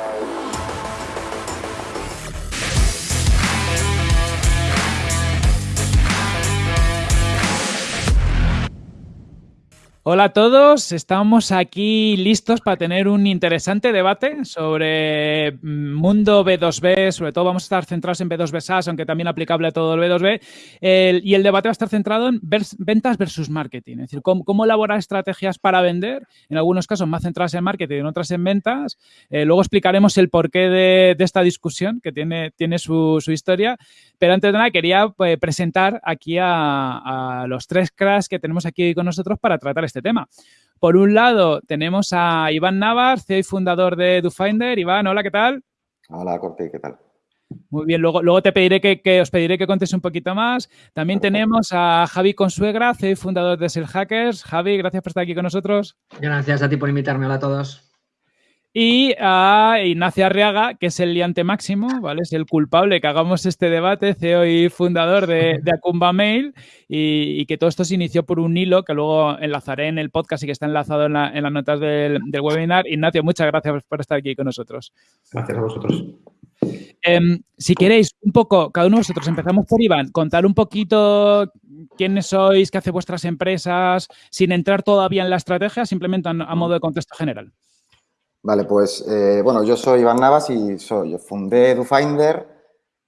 Yeah. Hola a todos, estamos aquí listos para tener un interesante debate sobre mm, mundo B2B, sobre todo vamos a estar centrados en B2B SaaS, aunque también aplicable a todo el B2B, y el debate va a estar centrado en ventas versus marketing, es decir, cómo, elaborar estrategias para vender, en algunos casos más centradas en marketing, en otras en ventas. Eh, luego explicaremos el porqué de, esta discusión, que tiene, tiene su, historia, pero antes de nada quería pues, presentar aquí a, a los tres cracks que tenemos aquí con nosotros para tratar este tema. Por un lado, tenemos a Iván Navas, CEO y fundador de DoFinder. Iván, hola, ¿qué tal? Hola, Corte, ¿qué tal? Muy bien, luego, luego te pediré que, os pediré que contes un poquito más. También tenemos a Javi Consuegra, CEO y fundador de Sell Hackers. Javi, gracias por estar aquí con nosotros. Gracias a ti por invitarme. Hola a todos. Y a Ignacio Arriaga, que es el liante máximo, ¿vale? Es el culpable que hagamos este debate, CEO y fundador de, de Acumba Mail, y, que todo esto se inició por un hilo que luego enlazaré en el podcast y que está enlazado en, las notas del, webinar. Ignacio, muchas gracias por estar aquí con nosotros. Gracias a vosotros. Em, si queréis, un poco, cada uno de vosotros, empezamos por Iván, contar un poquito quiénes sois, qué hace vuestras empresas, sin entrar todavía en la estrategia, simplemente a modo de contexto general. Vale, pues eh, bueno, yo soy Iván Navas y soy, yo fundé DoFinder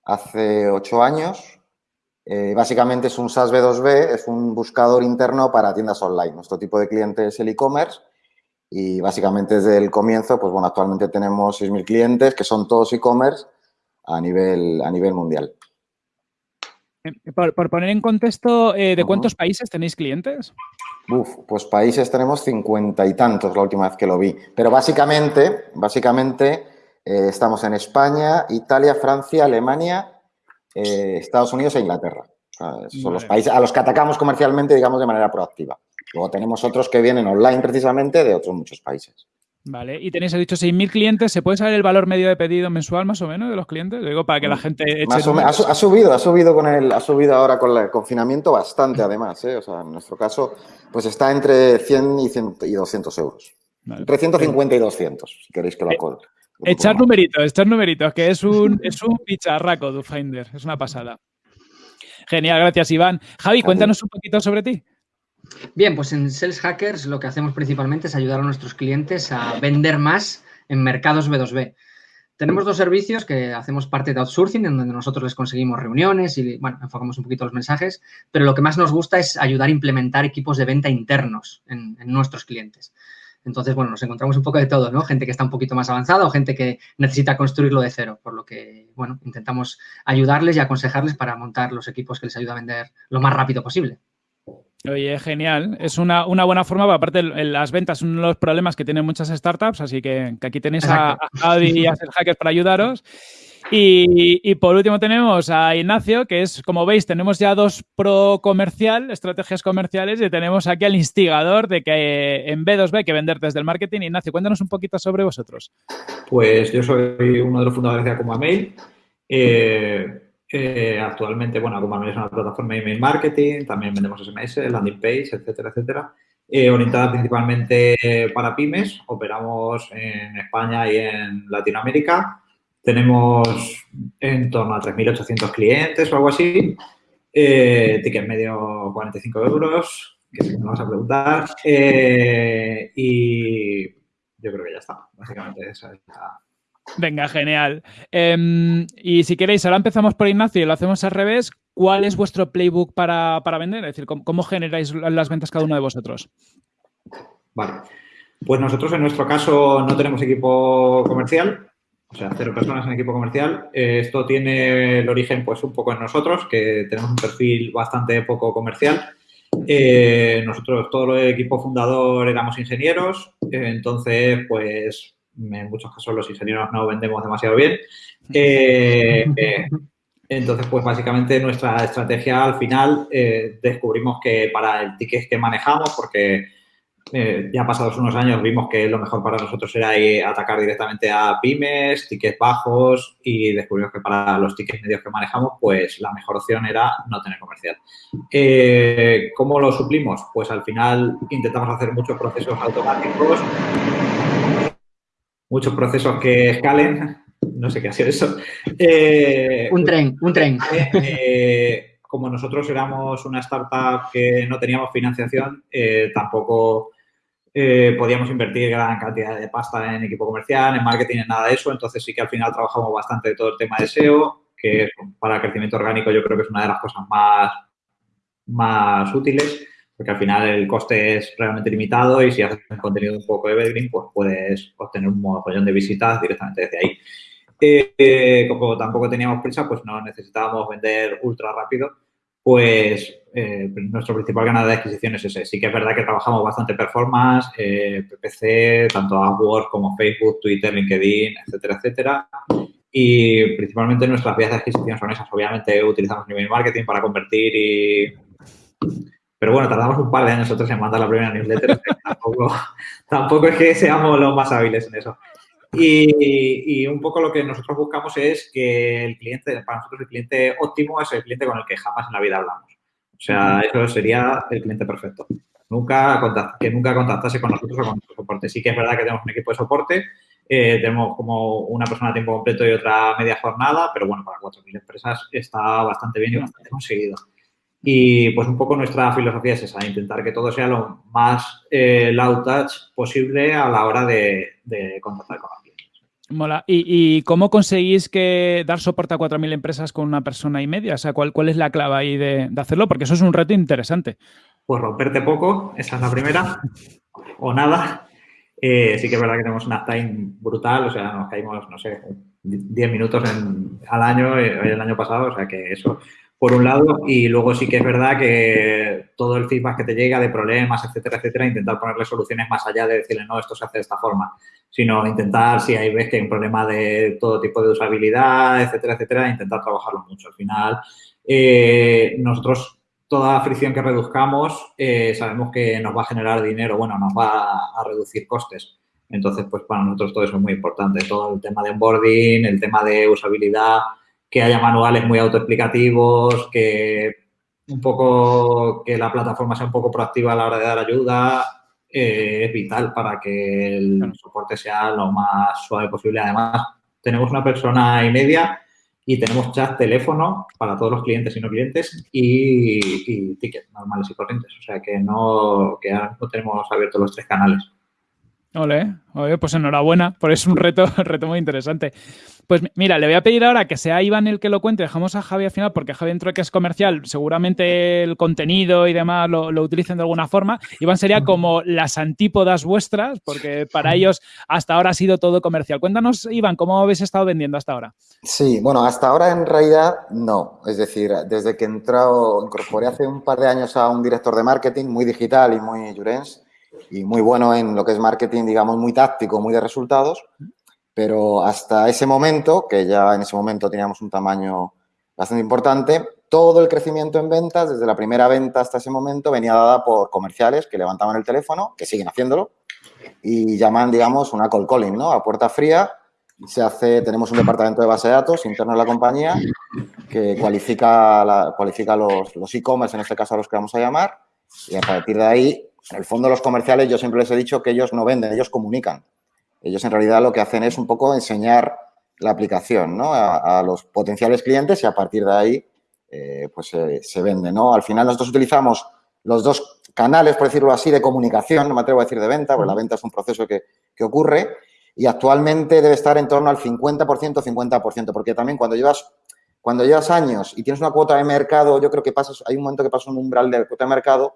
hace ocho años. Eh, básicamente es un SaaS B2B, es un buscador interno para tiendas online. Nuestro tipo de cliente es el e-commerce y básicamente desde el comienzo, pues bueno, actualmente tenemos 6.000 clientes que son todos e-commerce a nivel, a nivel mundial. Eh, por, poner en contexto, ¿de cuántos países tenéis clientes? Uf, pues países tenemos cincuenta y tantos la última vez que lo vi. Pero básicamente, básicamente eh, estamos en España, Italia, Francia, Alemania, eh, Estados Unidos e Inglaterra. son los países a los que atacamos comercialmente, digamos, de manera proactiva. Luego tenemos otros que vienen online precisamente de otros muchos países. Vale, y tenéis, he dicho, 6.000 clientes. ¿Se puede saber el valor medio de pedido mensual más o menos de los clientes? digo para que la mm, gente eche ha, subido, ha subido con el, ha subido ahora con el confinamiento bastante además, ¿eh? O sea, en nuestro caso, pues está entre 100 y, 100 y 200 euros. Entre 150 y 200, si queréis que lo. Eh, echar numeritos, echar numeritos, que es un, es un picharraco, DoFinder. Es una pasada. Genial, gracias, Iván. Javi, cuéntanos un poquito sobre ti. Bien, pues en Sales Hackers lo que hacemos principalmente es ayudar a nuestros clientes a vender más en mercados B2B. Tenemos dos servicios que hacemos parte de outsourcing, en donde nosotros les conseguimos reuniones y, bueno, enfocamos un poquito los mensajes, pero lo que más nos gusta es ayudar a implementar equipos de venta internos en, nuestros clientes. Entonces, bueno, nos encontramos un poco de todo, ¿no? Gente que está un poquito más avanzada o gente que necesita construirlo de cero, por lo que, bueno, intentamos ayudarles y aconsejarles para montar los equipos que les ayuda a vender lo más rápido posible. Oye, genial. Es una, buena forma, aparte las ventas son uno de los problemas que tienen muchas startups, así que, aquí tenéis a, Javi y a ser hackers para ayudaros. Y, por último tenemos a Ignacio, que es, como veis, tenemos ya dos pro comercial, estrategias comerciales, y tenemos aquí al instigador de que en B2B hay que vender desde el marketing. Ignacio, cuéntanos un poquito sobre vosotros. Pues yo soy uno de los fundadores de Acuma Mail. Eh, eh, actualmente, bueno, Mail es una plataforma de email marketing, también vendemos SMS, landing page, etcétera, etcétera. Eh, orientada principalmente para pymes, operamos en España y en Latinoamérica. Tenemos en torno a 3.800 clientes o algo así. Eh, ticket medio 45 euros, que me vas a preguntar. Eh, y yo creo que ya está. Básicamente esa es la, Venga, genial. Em, y si queréis, ahora empezamos por Ignacio y lo hacemos al revés. ¿Cuál es vuestro playbook para, vender? Es decir, ¿cómo, generáis las ventas cada uno de vosotros? Vale. Pues nosotros en nuestro caso no tenemos equipo comercial, o sea, cero personas en equipo comercial. esto tiene el origen pues un poco en nosotros, que tenemos un perfil bastante poco comercial. Eh, nosotros, todo el equipo fundador éramos ingenieros, entonces pues en muchos casos los ingenieros no vendemos demasiado bien. Eh, eh, entonces, pues básicamente nuestra estrategia al final eh, descubrimos que para el ticket que manejamos, porque ya pasados unos años vimos que lo mejor para nosotros era atacar directamente a pymes, tickets bajos y descubrimos que para los tickets medios que manejamos, pues la mejor opción era no tener comercial. ¿Cómo lo suplimos? Pues al final intentamos hacer muchos procesos automáticos muchos procesos que escalen. No sé qué ha sido eso. Eh, un tren, un tren. Eh, como nosotros éramos una startup que no teníamos financiación, tampoco podíamos invertir gran cantidad de pasta en equipo comercial, en marketing, en nada de eso. Entonces sí que al final trabajamos bastante de todo el tema de SEO, que para crecimiento orgánico yo creo que es una de las cosas más, más útiles porque al final el coste es realmente limitado y si haces contenido un poco evergreen, pues puedes obtener un montón de visitas directamente desde ahí. Eh, como tampoco teníamos prisa, pues no necesitábamos vender ultra rápido, pues eh, nuestro principal canal de adquisición es ese. Sí que es verdad que trabajamos bastante performance, eh, PPC, tanto AdWords como Facebook, Twitter, LinkedIn, etcétera, etcétera. Y principalmente nuestras vías de adquisición son esas. Obviamente utilizamos email marketing para convertir y pero bueno, tardamos un par de años nosotros en mandar la primera newsletter. tampoco, tampoco es que seamos los más hábiles en eso. Y, un poco lo que nosotros buscamos es que el cliente, para nosotros el cliente óptimo es el cliente con el que jamás en la vida hablamos. O sea, eso sería el cliente perfecto. Nunca que nunca contactase con nosotros o con nuestro soporte. Sí que es verdad que tenemos un equipo de soporte, eh, tenemos como una persona a tiempo completo y otra media jornada, pero bueno, para 4.000 empresas está bastante bien y bastante conseguido. Y pues un poco nuestra filosofía es esa, intentar que todo sea lo más eh, low touch posible a la hora de, contactar con clientes. Mola. ¿Y, cómo conseguís que dar soporte a 4.000 empresas con una persona y media? O sea, ¿cuál, cuál es la clave ahí de, hacerlo? Porque eso es un reto interesante. Pues romperte poco, esa es la primera, o nada. Eh, sí que es verdad que tenemos una time brutal, o sea, nos caímos, no sé, 10 minutos al año, eh, el año pasado, o sea que eso por un lado, y luego sí que es verdad que todo el feedback que te llega de problemas, etcétera, etcétera, intentar ponerle soluciones más allá de decirle, no, esto se hace de esta forma, sino intentar, si hay ves que hay un problema de todo tipo de usabilidad, etcétera, etcétera, intentar trabajarlo mucho. Al final, eh, nosotros toda fricción que reduzcamos eh, sabemos que nos va a generar dinero, bueno, nos va a reducir costes. Entonces, pues para nosotros todo eso es muy importante. Todo el tema de onboarding, el tema de usabilidad, que haya manuales muy autoexplicativos, que un poco que la plataforma sea un poco proactiva a la hora de dar ayuda, eh, es vital para que el soporte sea lo más suave posible. Además, tenemos una persona y media y tenemos chat, teléfono para todos los clientes y no clientes y, tickets normales y corrientes. O sea que no, que ahora no tenemos abiertos los tres canales. Ole, pues enhorabuena, por es un reto, reto muy interesante. Pues mira, le voy a pedir ahora que sea Iván el que lo cuente, dejamos a Javi al final, porque Javi dentro que es comercial, seguramente el contenido y demás lo, utilicen de alguna forma. Iván sería como las antípodas vuestras, porque para ellos hasta ahora ha sido todo comercial. Cuéntanos, Iván, ¿cómo habéis estado vendiendo hasta ahora? Sí, bueno, hasta ahora en realidad no. Es decir, desde que he entrado, incorporé hace un par de años a un director de marketing muy digital y muy Jurens, y muy bueno en lo que es marketing, digamos, muy táctico, muy de resultados, pero hasta ese momento, que ya en ese momento teníamos un tamaño bastante importante, todo el crecimiento en ventas, desde la primera venta hasta ese momento, venía dada por comerciales que levantaban el teléfono, que siguen haciéndolo, y llaman, digamos, una call calling, ¿no? A puerta fría. Se hace, tenemos un departamento de base de datos interno en la compañía que cualifica, la, cualifica los e-commerce, en este caso a los que vamos a llamar, y a partir de ahí en el fondo, los comerciales, yo siempre les he dicho que ellos no venden, ellos comunican. Ellos en realidad lo que hacen es un poco enseñar la aplicación a, los potenciales clientes y a partir de ahí eh, pues se vende. ¿no? Al final nosotros utilizamos los dos canales, por decirlo así, de comunicación, no me atrevo a decir de venta, porque la venta es un proceso que, ocurre y actualmente debe estar en torno al 50%, 50%, porque también cuando llevas, cuando llevas años y tienes una cuota de mercado, yo creo que pasas, hay un momento que pasa un umbral de cuota de mercado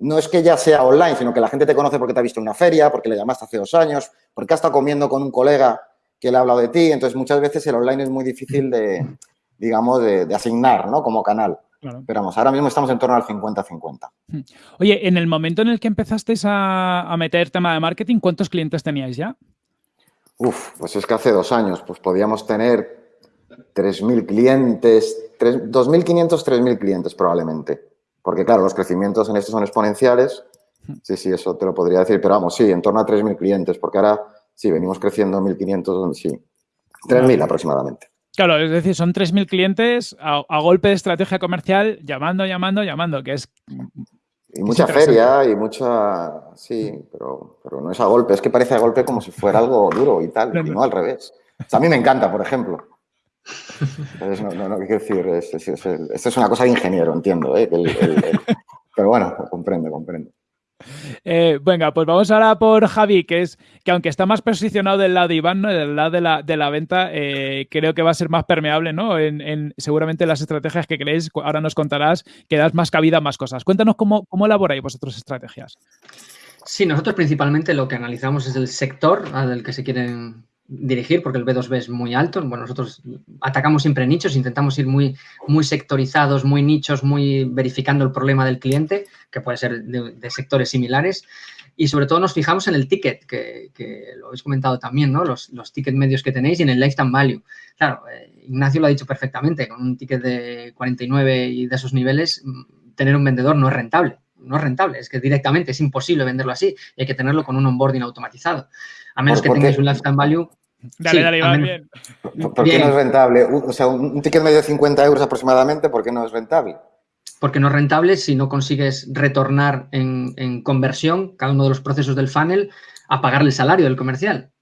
no es que ya sea online, sino que la gente te conoce porque te ha visto en una feria, porque le llamaste hace dos años, porque has estado comiendo con un colega que le ha hablado de ti. Entonces, muchas veces el online es muy difícil de, digamos, de, asignar, ¿no? Como canal. Pero vamos, ahora mismo estamos en torno al 50-50. Hmm. Oye, en el momento en el que empezasteis a, meter tema de marketing, ¿cuántos clientes teníais ya? Uf, pues es que hace dos años, pues podíamos tener 3.000 clientes, 2.500, 3.000 clientes probablemente. Porque, claro, los crecimientos en esto son exponenciales. Sí, sí, eso te lo podría decir. Pero vamos, sí, en torno a 3.000 clientes, porque ahora sí, venimos creciendo 1.500, sí. 3.000 aproximadamente. Claro, es decir, son 3.000 clientes a, golpe de estrategia comercial llamando, llamando, llamando, que es Y mucha feria y mucha... Sí, pero, pero no es a golpe. Es que parece a golpe como si fuera algo duro y tal, y no al revés. a mí me encanta, por ejemplo. No, no, no, quiero decir, esto es, una cosa de ingeniero, entiendo. ¿eh? pero bueno, comprendo, comprendo. Eh, venga, pues vamos ahora por Javi, que es que aunque está más posicionado del lado de Iván, ¿no? del lado de la, de la venta, eh, creo que va a ser más permeable, ¿no? En, seguramente las estrategias que queréis, ahora nos contarás que das más cabida a más cosas. Cuéntanos cómo, cómo elaboráis vosotros estrategias. Sí, nosotros principalmente lo que analizamos es el sector al que se quieren dirigir porque el B2B es muy alto. Bueno, nosotros atacamos siempre nichos, intentamos ir muy, muy sectorizados, muy nichos, muy verificando el problema del cliente, que puede ser de, sectores similares. Y sobre todo nos fijamos en el ticket, que, lo habéis comentado también, ¿no? Los, los tickets medios que tenéis y en el lifetime value. Claro, eh, Ignacio lo ha dicho perfectamente, con un ticket de 49 y de esos niveles, mm, tener un vendedor no es rentable. No es rentable, es que directamente es imposible venderlo así y hay que tenerlo con un onboarding automatizado. A menos que tengáis un lifetime value Dale, dale, Iván, bien. ¿Por, qué no es rentable? O sea, un ticket medio de 50 euros aproximadamente, ¿por qué no es rentable? Porque no es rentable si no consigues retornar en, conversión cada uno de los procesos del funnel a pagarle el salario del comercial.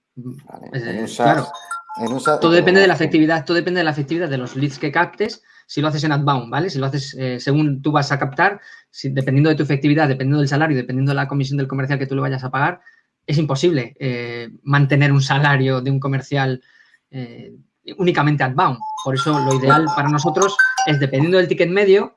claro. todo depende de la efectividad, todo depende de la efectividad de los leads que captes. Si lo haces en outbound, ¿vale? Si lo haces eh, según tú vas a captar, dependiendo de tu efectividad, dependiendo del salario, dependiendo de la comisión del comercial que tú le vayas a pagar, es imposible eh, mantener un salario de un comercial eh, únicamente outbound. Por eso lo ideal para nosotros es, dependiendo del ticket medio,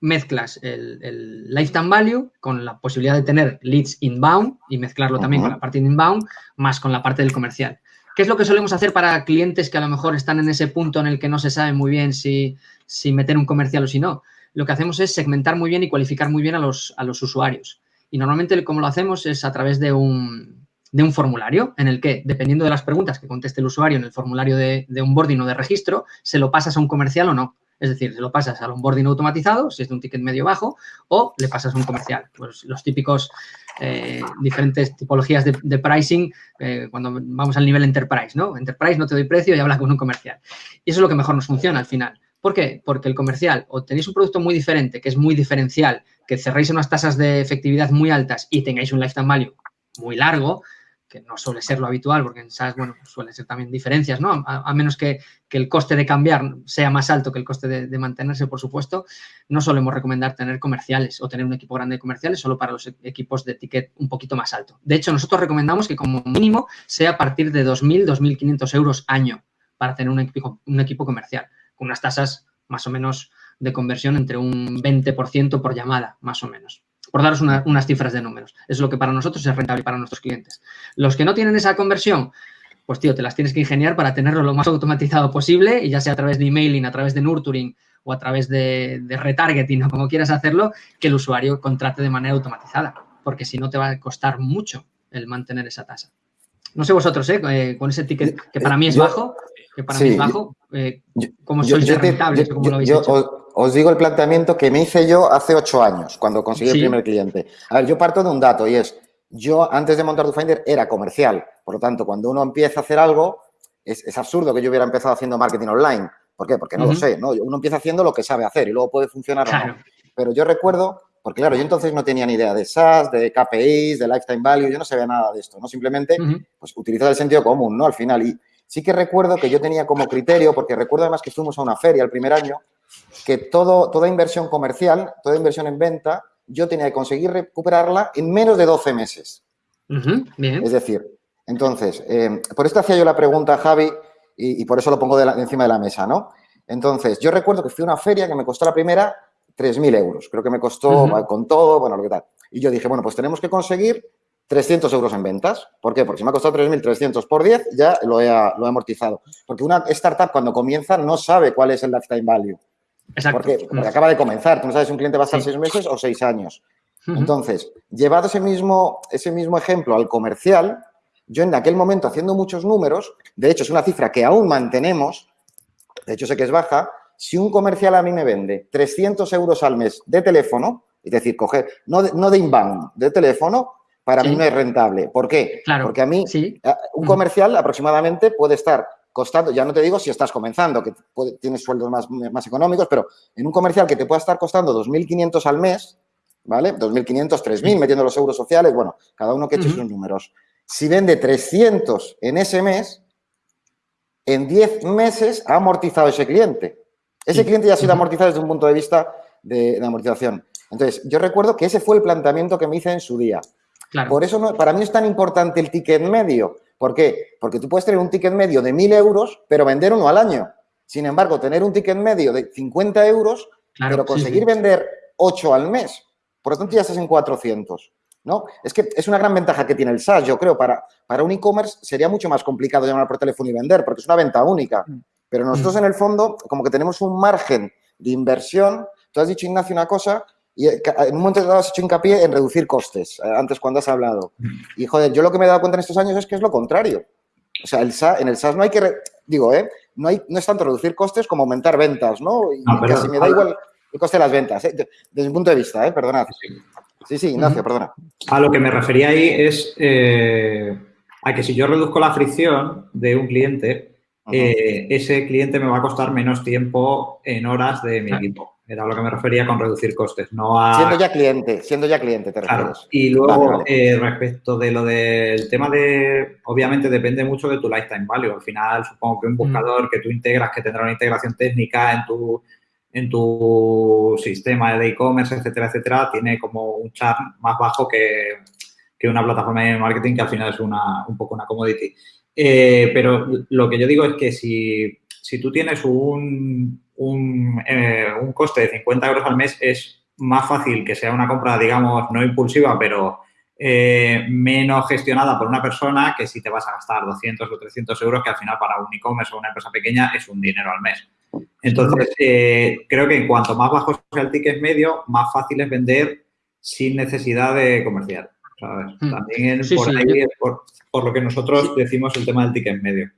mezclas el, lifetime value con la posibilidad de tener leads inbound y mezclarlo también con la parte de inbound, más con la parte del comercial. ¿Qué es lo que solemos hacer para clientes que a lo mejor están en ese punto en el que no se sabe muy bien si, si meter un comercial o si no? Lo que hacemos es segmentar muy bien y cualificar muy bien a los, a los usuarios. Y normalmente como lo hacemos es a través de un, de un formulario en el que, dependiendo de las preguntas que conteste el usuario en el formulario de, de onboarding o de registro, se lo pasas a un comercial o no. Es decir, se lo pasas al onboarding automatizado, si es de un ticket medio bajo, o le pasas a un comercial. Pues los típicos eh, diferentes tipologías de, pricing eh, cuando vamos al nivel enterprise, ¿no? Enterprise no te doy precio y habla con un comercial. Y eso es lo que mejor nos funciona al final. ¿Por qué? Porque el comercial o tenéis un producto muy diferente, que es muy diferencial, que cerréis unas tasas de efectividad muy altas y tengáis un lifetime value muy largo, que no suele ser lo habitual, porque en SaaS, bueno, suelen ser también diferencias, ¿no? A, menos que, el coste de cambiar sea más alto que el coste de, mantenerse, por supuesto, no solemos recomendar tener comerciales o tener un equipo grande de comerciales solo para los e, equipos de ticket un poquito más alto. De hecho, nosotros recomendamos que como mínimo sea a partir de 2.000, 2.500 euros año para tener un equipo, un equipo comercial, con unas tasas más o menos de conversión entre un 20% por llamada, más o menos. Por daros unas cifras de números. Es lo que para nosotros es rentable para nuestros clientes. Los que no tienen esa conversión, pues tío, te las tienes que ingeniar para tenerlo lo más automatizado posible y ya sea a través de emailing, a través de nurturing o a través de, retargeting o como quieras hacerlo, que el usuario contrate de manera automatizada, porque si no te va a costar mucho el mantener esa tasa. No sé vosotros, ¿eh? eh con ese ticket que para mí es bajo, que para mí es bajo, eh, ¿cómo sois rentables? ¿Cómo lo habéis hecho? Os digo el planteamiento que me hice yo hace ocho años, cuando conseguí el primer cliente. A ver, yo parto de un dato y es, yo antes de montar DoFinder era comercial. Por lo tanto, cuando uno empieza a hacer algo, es, absurdo que yo hubiera empezado haciendo marketing online. ¿Por qué? Porque no lo sé, ¿no? Uno empieza haciendo lo que sabe hacer y luego puede funcionar o no. Pero yo recuerdo, porque claro, yo entonces no tenía ni idea de SaaS, de KPIs, de lifetime value, yo no sabía nada de esto, ¿no? Simplemente, pues utilizar el sentido común, ¿no? Al final. Y sí que recuerdo que yo tenía como criterio, porque recuerdo además que fuimos a una feria el primer año, que todo, toda inversión comercial, toda inversión en venta, yo tenía que conseguir recuperarla en menos de 12 meses. Es decir, entonces, eh, por esto hacía yo la pregunta a Javi y, por eso lo pongo de encima de la mesa, ¿no? Entonces, yo recuerdo que fui a una feria que me costó la primera 3.000 euros. Creo que me costó con todo, bueno, lo que tal. Y yo dije, bueno, pues tenemos que conseguir 300 euros en ventas. ¿Por qué? Porque si me ha costado 3.300 por 10, ya lo he, lo he amortizado. Porque una startup cuando comienza no sabe cuál es el lifetime value. Exacto. Porque, acaba de comenzar. Tú no sabes si un cliente va a estar seis meses o seis años. Entonces, llevado ese mismo, ese mismo ejemplo al comercial, yo en aquel momento haciendo muchos números, de hecho es una cifra que aún mantenemos, de hecho sé que es baja, si un comercial a mí me vende 300 euros al mes de teléfono, es decir, coger, no de, no de inbound, de teléfono, para mí no es rentable. ¿Por qué? Claro. Porque a mí, un comercial aproximadamente puede estar costando, ya no te digo si estás comenzando, que tienes sueldos más, más económicos, pero en un comercial que te pueda estar costando 2.500 al mes, ¿vale? 2.500, 3.000, metiendo los euros sociales, bueno, cada uno que eche sus números. Si vende 300 en ese mes, en 10 meses ha amortizado ese cliente. Ese cliente ya ha sido amortizado desde un punto de vista de, amortización. Entonces, yo recuerdo que ese fue el planteamiento que me hice en su día. Por eso no, para mí es tan importante el ticket medio. ¿Por qué? Porque tú puedes tener un ticket medio de 1.000 euros, pero vender uno al año. Sin embargo, tener un ticket medio de 50 euros, pero conseguir vender 8 al mes, por lo tanto ya estás en 400. ¿no? Es que es una gran ventaja que tiene el SaaS, yo creo. Para, para un e-commerce sería mucho más complicado llamar por teléfono y vender, porque es una venta única. Mm. Pero nosotros mm. en el fondo, como que tenemos un margen de inversión. Tú has dicho, Ignacio, una cosa y eh, en un momento dado has hecho hincapié en reducir costes, eh, antes cuando has hablado. Y, joder, yo lo que me he dado cuenta en estos años es que es lo contrario. O sea, el en el SaaS no hay que, digo, ¿eh? No, hay, no es tanto reducir costes como aumentar ventas, ¿no? Y casi me da igual el coste de las ventas, ¿eh? desde mi punto de vista, ¿eh? Perdonad. Sí, sí, Ignacio, perdona. A lo que me refería ahí es eh, a que si yo reduzco la fricción de un cliente, ese cliente me va a costar menos tiempo en horas de mi equipo. Era lo que me refería con reducir costes, no a... Siendo ya cliente, siendo ya cliente, te refieres. Y luego, eh, respecto de lo del tema de... Obviamente depende mucho de tu lifetime value. Al final, supongo que un mm. buscador que tú integras, que tendrá una integración técnica en tu, en tu sistema de e-commerce, etcétera, etcétera, tiene como un char más bajo que, que, una plataforma de marketing que al final es una, un poco una commodity. Eh, pero lo que yo digo es que si, si tú tienes un eh, un, coste de 50 euros al mes es más fácil que sea una compra, digamos, no impulsiva, pero eh, menos gestionada por una persona que si te vas a gastar 200 o 300 euros, que al final para un e-commerce o una empresa pequeña es un dinero al mes. Entonces, eh, creo que en cuanto más bajo sea el ticket medio, más fácil es vender sin necesidad de comercial. Hmm. También por ahí es por, por, lo que nosotros decimos el tema del ticket medio.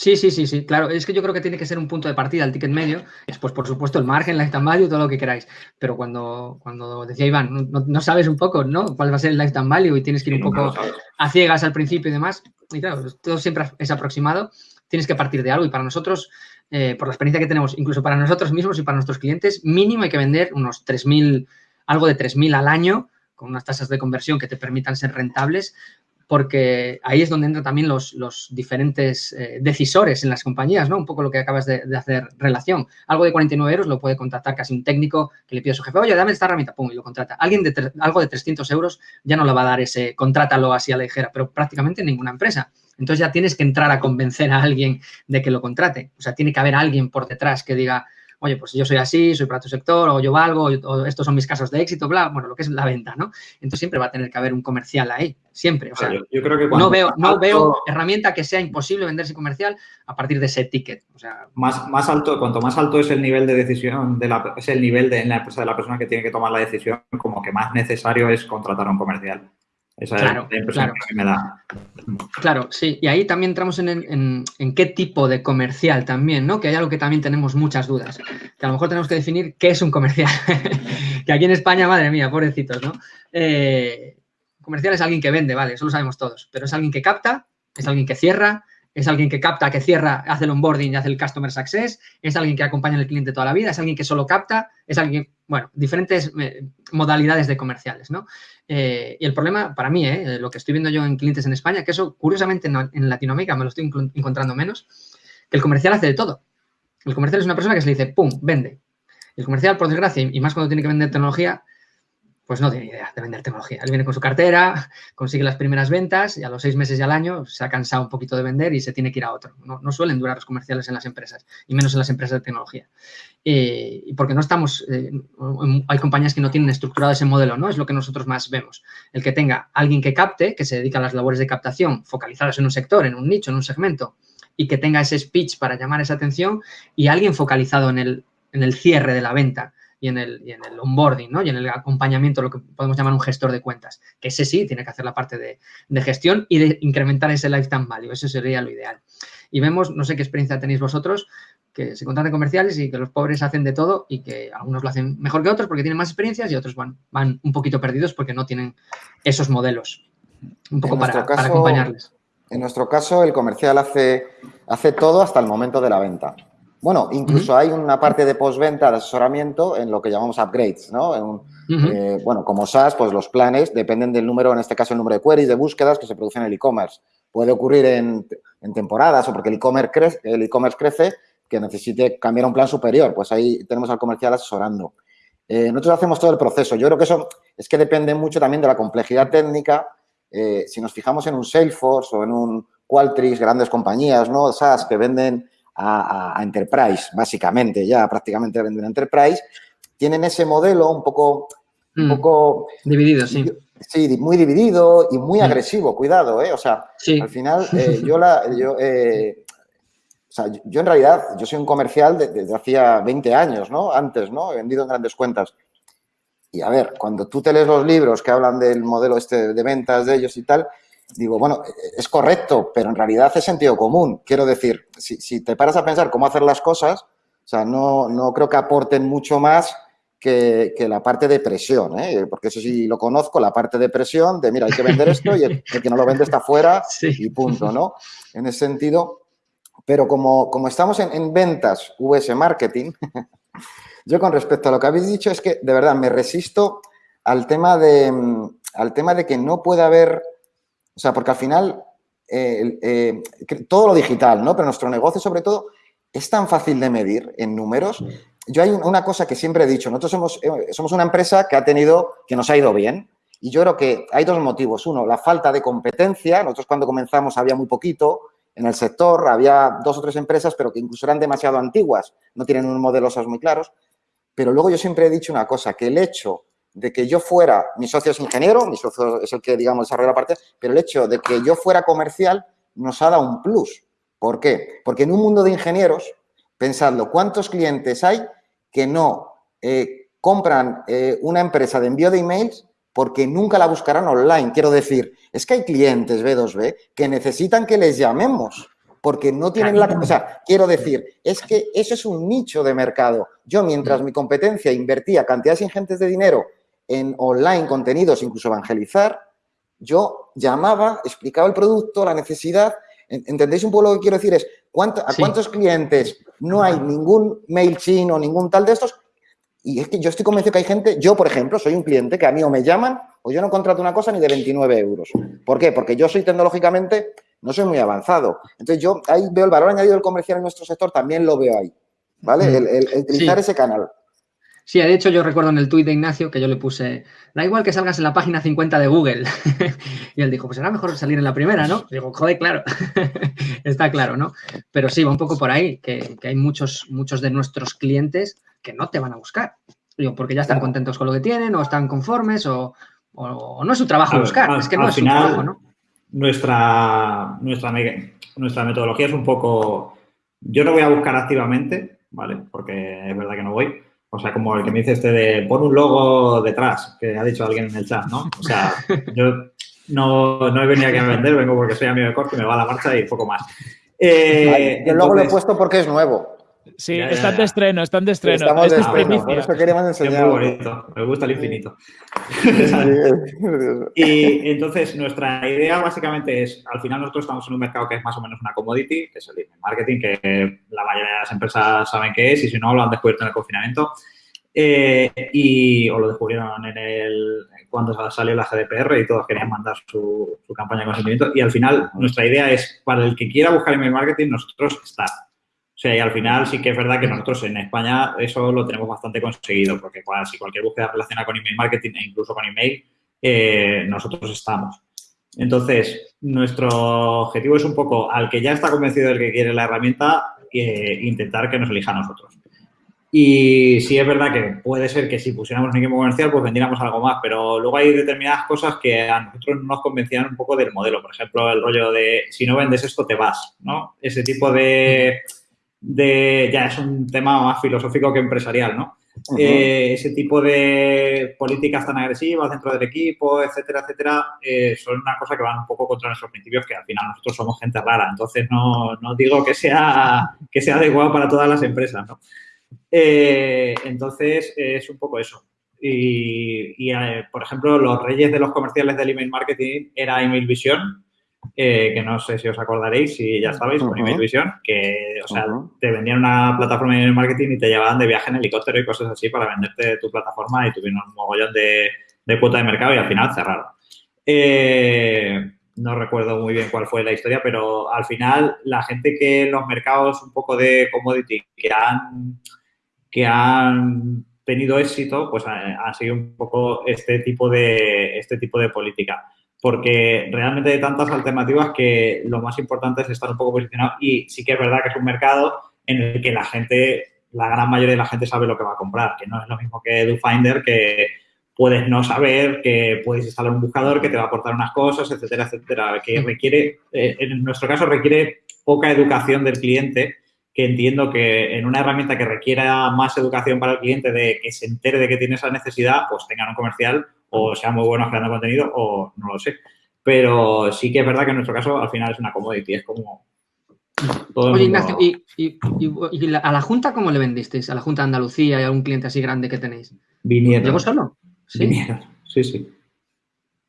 Sí, sí, sí, sí, claro. Es que yo creo que tiene que ser un punto de partida el ticket medio. Después, por supuesto, el margen, lifetime value, todo lo que queráis. Pero cuando, cuando decía Iván, no, sabes un poco, ¿no? Cuál va a ser el lifetime value y tienes que ir un poco a ciegas al principio y demás. Y claro, todo siempre es aproximado. Tienes que partir de algo y para nosotros, eh, por la experiencia que tenemos, incluso para nosotros mismos y para nuestros clientes, mínimo hay que vender unos 3.000, algo de 3.000 al año con unas tasas de conversión que te permitan ser rentables porque ahí es donde entran también los, diferentes eh, decisores en las compañías, ¿no? Un poco lo que acabas de, hacer relación. Algo de 49 euros lo puede contratar casi un técnico que le pide a su jefe, oye, dame esta herramienta, pum, y lo contrata. Alguien de algo de 300 euros ya no le va a dar ese, contrátalo así a la ligera, pero prácticamente ninguna empresa. Entonces ya tienes que entrar a convencer a alguien de que lo contrate. O sea, tiene que haber alguien por detrás que diga, oye, pues yo soy así, soy para tu sector, o yo valgo, o estos son mis casos de éxito, bla, bueno, lo que es la venta, ¿no? Entonces siempre va a tener que haber un comercial ahí, siempre. O sea, yo, creo que no veo, no veo herramienta que sea imposible venderse comercial a partir de ese ticket. O sea, más, más alto, cuanto más alto es el nivel de decisión, de la, es el nivel de, en la empresa de la persona que tiene que tomar la decisión, como que más necesario es contratar a un comercial. Esa claro, es la impresión que me da. Claro, sí. Y ahí también entramos en, qué tipo de comercial también, ¿no? Que hay algo que también tenemos muchas dudas. Que a lo mejor tenemos que definir qué es un comercial. que aquí en España, madre mía, pobrecitos, ¿no? Eh, comercial es alguien que vende, vale, eso lo sabemos todos. Pero es alguien que capta, es alguien que cierra, es alguien que capta, que cierra, hace el onboarding y hace el customer success, es alguien que acompaña al cliente toda la vida, es alguien que solo capta, es alguien, bueno, diferentes eh, modalidades de comerciales, ¿no? Eh, y el problema, para mí, eh, lo que estoy viendo yo en clientes en España, que eso, curiosamente, en, Latinoamérica me lo estoy encontrando menos, que el comercial hace de todo. El comercial es una persona que se le dice, ¡pum!, vende. El comercial, por desgracia, y más cuando tiene que vender tecnología, pues no tiene idea de vender tecnología. Él viene con su cartera, consigue las primeras ventas y a los seis meses y al año se ha cansado un poquito de vender y se tiene que ir a otro. No, suelen durar los comerciales en las empresas y menos en las empresas de tecnología. Y porque no estamos, eh, hay compañías que no tienen estructurado ese modelo, ¿no? Es lo que nosotros más vemos. El que tenga alguien que capte, que se dedica a las labores de captación focalizadas en un sector, en un nicho, en un segmento, y que tenga ese speech para llamar esa atención y alguien focalizado en el, en el cierre de la venta y en el, y en el onboarding, ¿no? Y en el acompañamiento, lo que podemos llamar un gestor de cuentas, que ese sí tiene que hacer la parte de, gestión y de incrementar ese lifetime value, eso sería lo ideal. Y vemos, no sé qué experiencia tenéis vosotros, que se contratan comerciales y que los pobres hacen de todo y que algunos lo hacen mejor que otros porque tienen más experiencias y otros van, van un poquito perdidos porque no tienen esos modelos. Un poco para, para, acompañarles. En nuestro caso, el comercial hace, hace todo hasta el momento de la venta. Bueno, incluso hay una parte de postventa de asesoramiento en lo que llamamos upgrades, ¿no? Eh, bueno, como SaaS, pues los planes dependen del número, en este caso el número de queries, de búsquedas que se producen en el e-commerce. Puede ocurrir en, temporadas o porque el e-commerce crece, el e-commerce crece que necesite cambiar un plan superior. Pues ahí tenemos al comercial asesorando. Eh, nosotros hacemos todo el proceso. Yo creo que eso es que depende mucho también de la complejidad técnica. Eh, si nos fijamos en un Salesforce o en un Qualtrics, grandes compañías, ¿no? SaaS que venden a, Enterprise, básicamente, ya prácticamente venden a Enterprise, tienen ese modelo un poco... Un mm. poco dividido, sí. Sí, muy dividido y muy mm. agresivo, cuidado, ¿eh? O sea, al final eh, yo la... Yo, eh, o sea, yo en realidad, yo soy un comercial desde hacía 20 años, ¿no? Antes, ¿no? He vendido en grandes cuentas. Y a ver, cuando tú te lees los libros que hablan del modelo este de ventas de ellos y tal, digo, bueno, es correcto, pero en realidad es sentido común. Quiero decir, si, te paras a pensar cómo hacer las cosas, o sea, no, no creo que aporten mucho más que, la parte de presión, ¿eh? porque eso sí lo conozco, la parte de presión, de mira, hay que vender esto y el, que no lo vende está fuera y punto, ¿no? En ese sentido, pero como, como estamos en, en ventas US Marketing, yo con respecto a lo que habéis dicho es que de verdad me resisto al tema de, al tema de que no pueda haber o sea, porque al final eh, eh, todo lo digital, ¿no? Pero nuestro negocio, sobre todo, es tan fácil de medir en números. Yo hay una cosa que siempre he dicho, nosotros somos, eh, somos una empresa que ha tenido, que nos ha ido bien. Y yo creo que hay dos motivos. Uno, la falta de competencia. Nosotros cuando comenzamos había muy poquito en el sector, había dos o tres empresas, pero que incluso eran demasiado antiguas, no tienen un modelo SaaS muy claros. Pero luego yo siempre he dicho una cosa, que el hecho de que yo fuera, mi socio es ingeniero, mi socio es el que, digamos, desarrolla la parte, pero el hecho de que yo fuera comercial nos ha dado un plus. ¿Por qué? Porque en un mundo de ingenieros, pensadlo, ¿cuántos clientes hay que no eh, compran eh, una empresa de envío de emails porque nunca la buscarán online? Quiero decir, es que hay clientes B2B que necesitan que les llamemos porque no tienen la... O sea, quiero decir, es que eso es un nicho de mercado. Yo, mientras mi competencia invertía cantidades ingentes de dinero en online contenidos, incluso evangelizar, yo llamaba, explicaba el producto, la necesidad. ¿Entendéis un poco lo que quiero decir? Es ¿a cuántos clientes no hay ningún mail chino, ningún tal de estos? Y es que yo estoy convencido que hay gente, yo por ejemplo, soy un cliente que a mí o me llaman o yo no contrato una cosa ni de 29 euros. ¿Por qué? Porque yo soy tecnológicamente, no soy muy avanzado. Entonces yo ahí veo el valor añadido del comercial en nuestro sector, también lo veo ahí. ¿Vale? Mm. El, utilizar ese canal. Sí, de hecho yo recuerdo en el tuit de Ignacio que yo le puse, da igual que salgas en la página 50 de Google. y él dijo, pues será mejor salir en la primera, ¿no? digo, joder, claro, está claro, ¿no? Pero sí, va un poco por ahí, que, hay muchos, muchos de nuestros clientes que no te van a buscar. Digo, porque ya están contentos con lo que tienen o están conformes o, no es su trabajo buscar, es que no es su trabajo, ¿no? Nuestra, nuestra, nuestra metodología es un poco, yo no voy a buscar activamente, ¿vale? Porque es verdad que no voy o sea, como el que me dice este de pon un logo detrás, que ha dicho alguien en el chat, ¿no? O sea, yo no, no he venido aquí a vender, vengo porque soy amigo de corte, me va a la marcha y poco más. Eh, el logo lo he puesto porque es nuevo. Sí, están de estreno, están de estreno. Estamos de estreno, por eso queríamos enseñar. Es muy bonito, me gusta el infinito. y entonces, nuestra idea básicamente es, al final nosotros estamos en un mercado que es más o menos una commodity, que es el marketing, que la mayoría de las empresas saben qué es y si no lo han descubierto en el confinamiento. Eh, y, o lo descubrieron en el, cuando salió la GDPR y todos querían mandar su, su campaña de consentimiento. Y al final, nuestra idea es, para el que quiera buscar email marketing, nosotros estar sea, y al final sí que es verdad que nosotros en España eso lo tenemos bastante conseguido, porque si cualquier búsqueda relaciona con email marketing e incluso con email, eh, nosotros estamos. Entonces, nuestro objetivo es un poco, al que ya está convencido del que quiere la herramienta, eh, intentar que nos elija a nosotros. Y sí es verdad que puede ser que si pusiéramos un equipo comercial, pues vendiéramos algo más, pero luego hay determinadas cosas que a nosotros nos convencían un poco del modelo. Por ejemplo, el rollo de si no vendes esto, te vas, ¿no? Ese tipo de de, ya es un tema más filosófico que empresarial, ¿no? Eh, ese tipo de políticas tan agresivas dentro del equipo, etcétera, etcétera, eh, son una cosa que van un poco contra nuestros principios, que al final nosotros somos gente rara, entonces no, no digo que sea, que sea adecuado para todas las empresas, ¿no? Eh, entonces, es un poco eso. Y, por ejemplo, los reyes de los comerciales del email marketing era Email Vision, eh, que no sé si os acordaréis, si ya estabais con Email Vision, que, o sea, te vendían una plataforma de marketing y te llevaban de viaje en helicóptero y cosas así para venderte tu plataforma y tuvieron un mogollón de, de cuota de mercado y al final cerraron. Eh, no recuerdo muy bien cuál fue la historia, pero al final la gente que en los mercados un poco de commodity que han, que han tenido éxito, pues ha, sido un poco este tipo de, este tipo de política. Porque realmente hay tantas alternativas que lo más importante es estar un poco posicionado y sí que es verdad que es un mercado en el que la gente, la gran mayoría de la gente sabe lo que va a comprar, que no es lo mismo que DoFinder, que puedes no saber, que puedes instalar un buscador que te va a aportar unas cosas, etcétera, etcétera, que requiere, eh, en nuestro caso requiere poca educación del cliente, que entiendo que en una herramienta que requiera más educación para el cliente de que se entere de que tiene esa necesidad, pues tengan un comercial o sea muy buenos creando contenido o no lo sé. Pero sí que es verdad que en nuestro caso al final es una commodity, es como... Oye, Ignacio, ¿y, a la Junta cómo le vendisteis? ¿A la Junta de Andalucía y a algún cliente así grande que tenéis? Vinieron. ¿Llegó solo? Sí, sí, sí.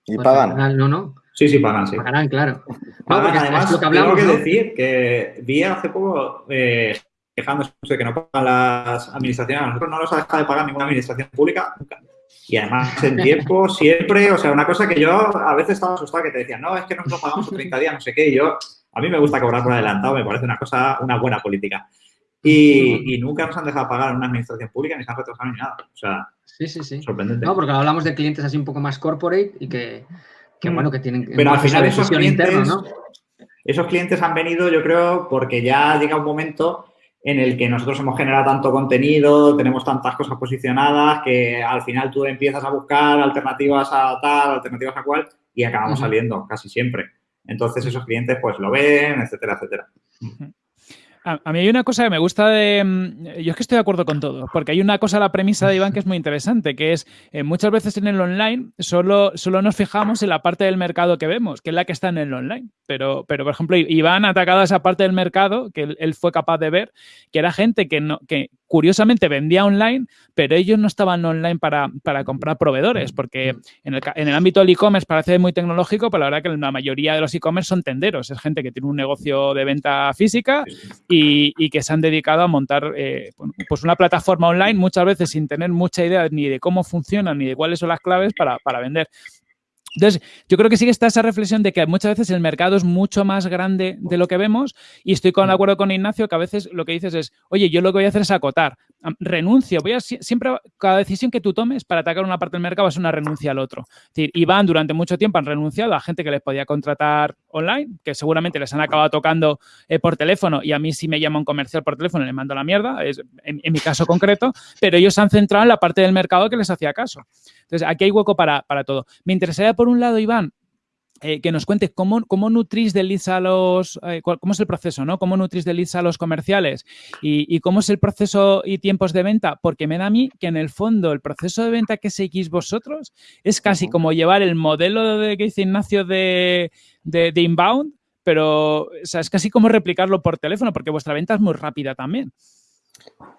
¿Y pues pagan? No, no. Sí, sí, pagan, sí. Pagarán, claro. además, tengo que decir que vi hace poco eh, quejándose de que no pagan las administraciones. A nosotros no nos ha dejado de pagar ninguna administración pública nunca. Y además, en tiempo, siempre, o sea, una cosa que yo a veces estaba asustado que te decían, no, es que nosotros pagamos 30 días, no sé qué, y yo, a mí me gusta cobrar por adelantado, me parece una cosa, una buena política. Y, y nunca nos han dejado pagar una administración pública ni se han retrasado ni nada. O sea, Sí, sí, sí. Sorprendente. No, porque hablamos de clientes así un poco más corporate y que, mm. bueno, que tienen... Pero al final esos clientes, ¿no? esos clientes han venido, yo creo, porque ya llega un momento en el que nosotros hemos generado tanto contenido, tenemos tantas cosas posicionadas, que al final tú empiezas a buscar alternativas a tal, alternativas a cual, y acabamos saliendo casi siempre. Entonces esos clientes pues lo ven, etcétera, etcétera. A, mí hay una cosa que me gusta de... Mm, yo es que estoy de acuerdo con todo, porque hay una cosa, la premisa de Iván, que es muy interesante, que es eh, muchas veces en el online solo, solo nos fijamos en la parte del mercado que vemos, que es la que está en el online. Pero, pero por ejemplo, Iván ha atacado a esa parte del mercado que él, él, fue capaz de ver, que era gente que, no, que curiosamente vendía online, pero ellos no estaban online para, comprar proveedores, porque en el, en el ámbito del e-commerce parece muy tecnológico, pero la verdad que la mayoría de los e-commerce son tenderos, es gente que tiene un negocio de venta física y, que se han dedicado a montar eh, pues una plataforma online muchas veces sin tener mucha idea ni de cómo funciona ni de cuáles son las claves para, para vender. Entonces, yo creo que sí que está esa reflexión de que muchas veces el mercado es mucho más grande de lo que vemos y estoy con, de acuerdo con Ignacio que a veces lo que dices es, oye, yo lo que voy a hacer es acotar, renuncio, voy a siempre, cada decisión que tú tomes para atacar una parte del mercado es una renuncia al otro. Es decir, Iván durante mucho tiempo han renunciado a gente que les podía contratar online, que seguramente les han acabado tocando eh, por teléfono y a mí si me llama un comercial por teléfono le mando la mierda, es en, en mi caso concreto, pero ellos se han centrado en la parte del mercado que les hacía caso. Entonces, aquí hay hueco para, todo. Me interesaría, por un lado, Iván, eh, que nos cuentes cómo, cómo nutrís de leads a los, eh, cómo es el proceso, ¿no? Cómo nutrís de leads a los comerciales y, cómo es el proceso y tiempos de venta, porque me da a mí que en el fondo el proceso de venta que seguís vosotros es casi como llevar el modelo de que dice Ignacio de, de, de inbound, pero o sea, es casi como replicarlo por teléfono, porque vuestra venta es muy rápida también.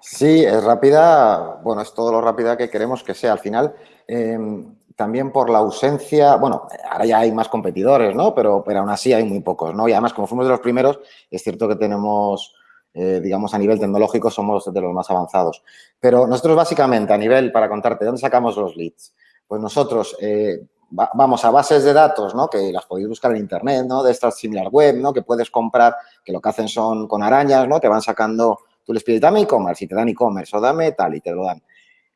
Sí, es rápida, bueno, es todo lo rápida que queremos que sea. Al final, em, también por la ausencia, bueno, ahora ya hay más competidores, ¿no? Pero, pero aún así hay muy pocos, ¿no? Y además, como fuimos de los primeros, es cierto que tenemos, eh, digamos, a nivel tecnológico somos de los más avanzados. Pero nosotros básicamente, a nivel, para contarte, ¿dónde sacamos los leads? Pues nosotros eh, vamos a bases de datos, ¿no? Que las podéis buscar en Internet, ¿no? De estas similar web, ¿no? Que puedes comprar, que lo que hacen son con arañas, ¿no? Te van sacando Tú les pides, dame e-commerce y te dan e-commerce o dame tal y te lo dan.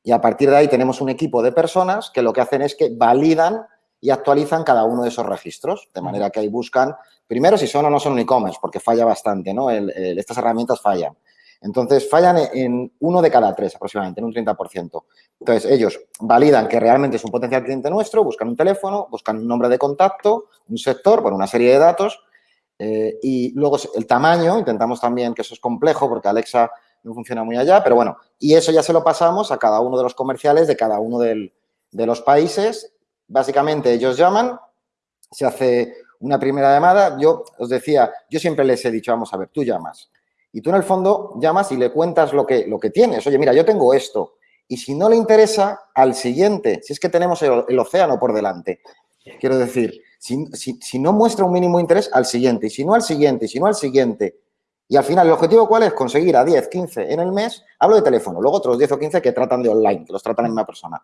Y a partir de ahí tenemos un equipo de personas que lo que hacen es que validan y actualizan cada uno de esos registros, de manera que ahí buscan, primero, si son o no son un e-commerce, porque falla bastante, ¿no? estas herramientas fallan. Entonces, fallan en uno de cada tres aproximadamente, en un 30%. Entonces, ellos validan que realmente es un potencial cliente nuestro, buscan un teléfono, buscan un nombre de contacto, un sector, bueno, una serie de datos eh, y luego el tamaño, intentamos también que eso es complejo porque Alexa no funciona muy allá, pero bueno, y eso ya se lo pasamos a cada uno de los comerciales de cada uno de los países. Básicamente ellos llaman, se hace una primera llamada. Yo os decía, yo siempre les he dicho, vamos a ver, tú llamas. Y tú en el fondo llamas y le cuentas lo que, lo que tienes. Oye, mira, yo tengo esto. Y si no le interesa, al siguiente, si es que tenemos el océano por delante. Quiero decir, si, no muestra un mínimo interés, al siguiente, y si no al siguiente, y si no al siguiente. Y al final, ¿el objetivo cuál es? Conseguir a 10, 15 en el mes, hablo de teléfono, luego otros 10 o 15 que tratan de online, que los tratan en una persona.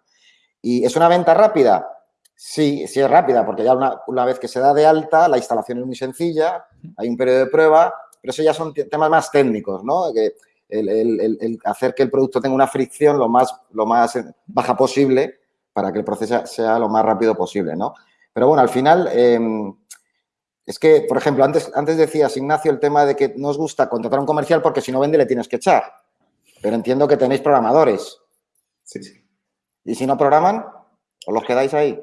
¿Y es una venta rápida? Sí, sí es rápida, porque ya una, vez que se da de alta, la instalación es muy sencilla, hay un periodo de prueba, pero eso ya son temas más técnicos, ¿no? Que el, hacer que el producto tenga una fricción lo más, lo más baja posible para que el proceso sea lo más rápido posible, ¿no? Pero bueno, al final, em, es que, por ejemplo, antes, antes decías, Ignacio, el tema de que no os gusta contratar a un comercial porque si no vende le tienes que echar. Pero entiendo que tenéis programadores. Sí, sí. ¿Y si no programan? ¿Os los quedáis ahí?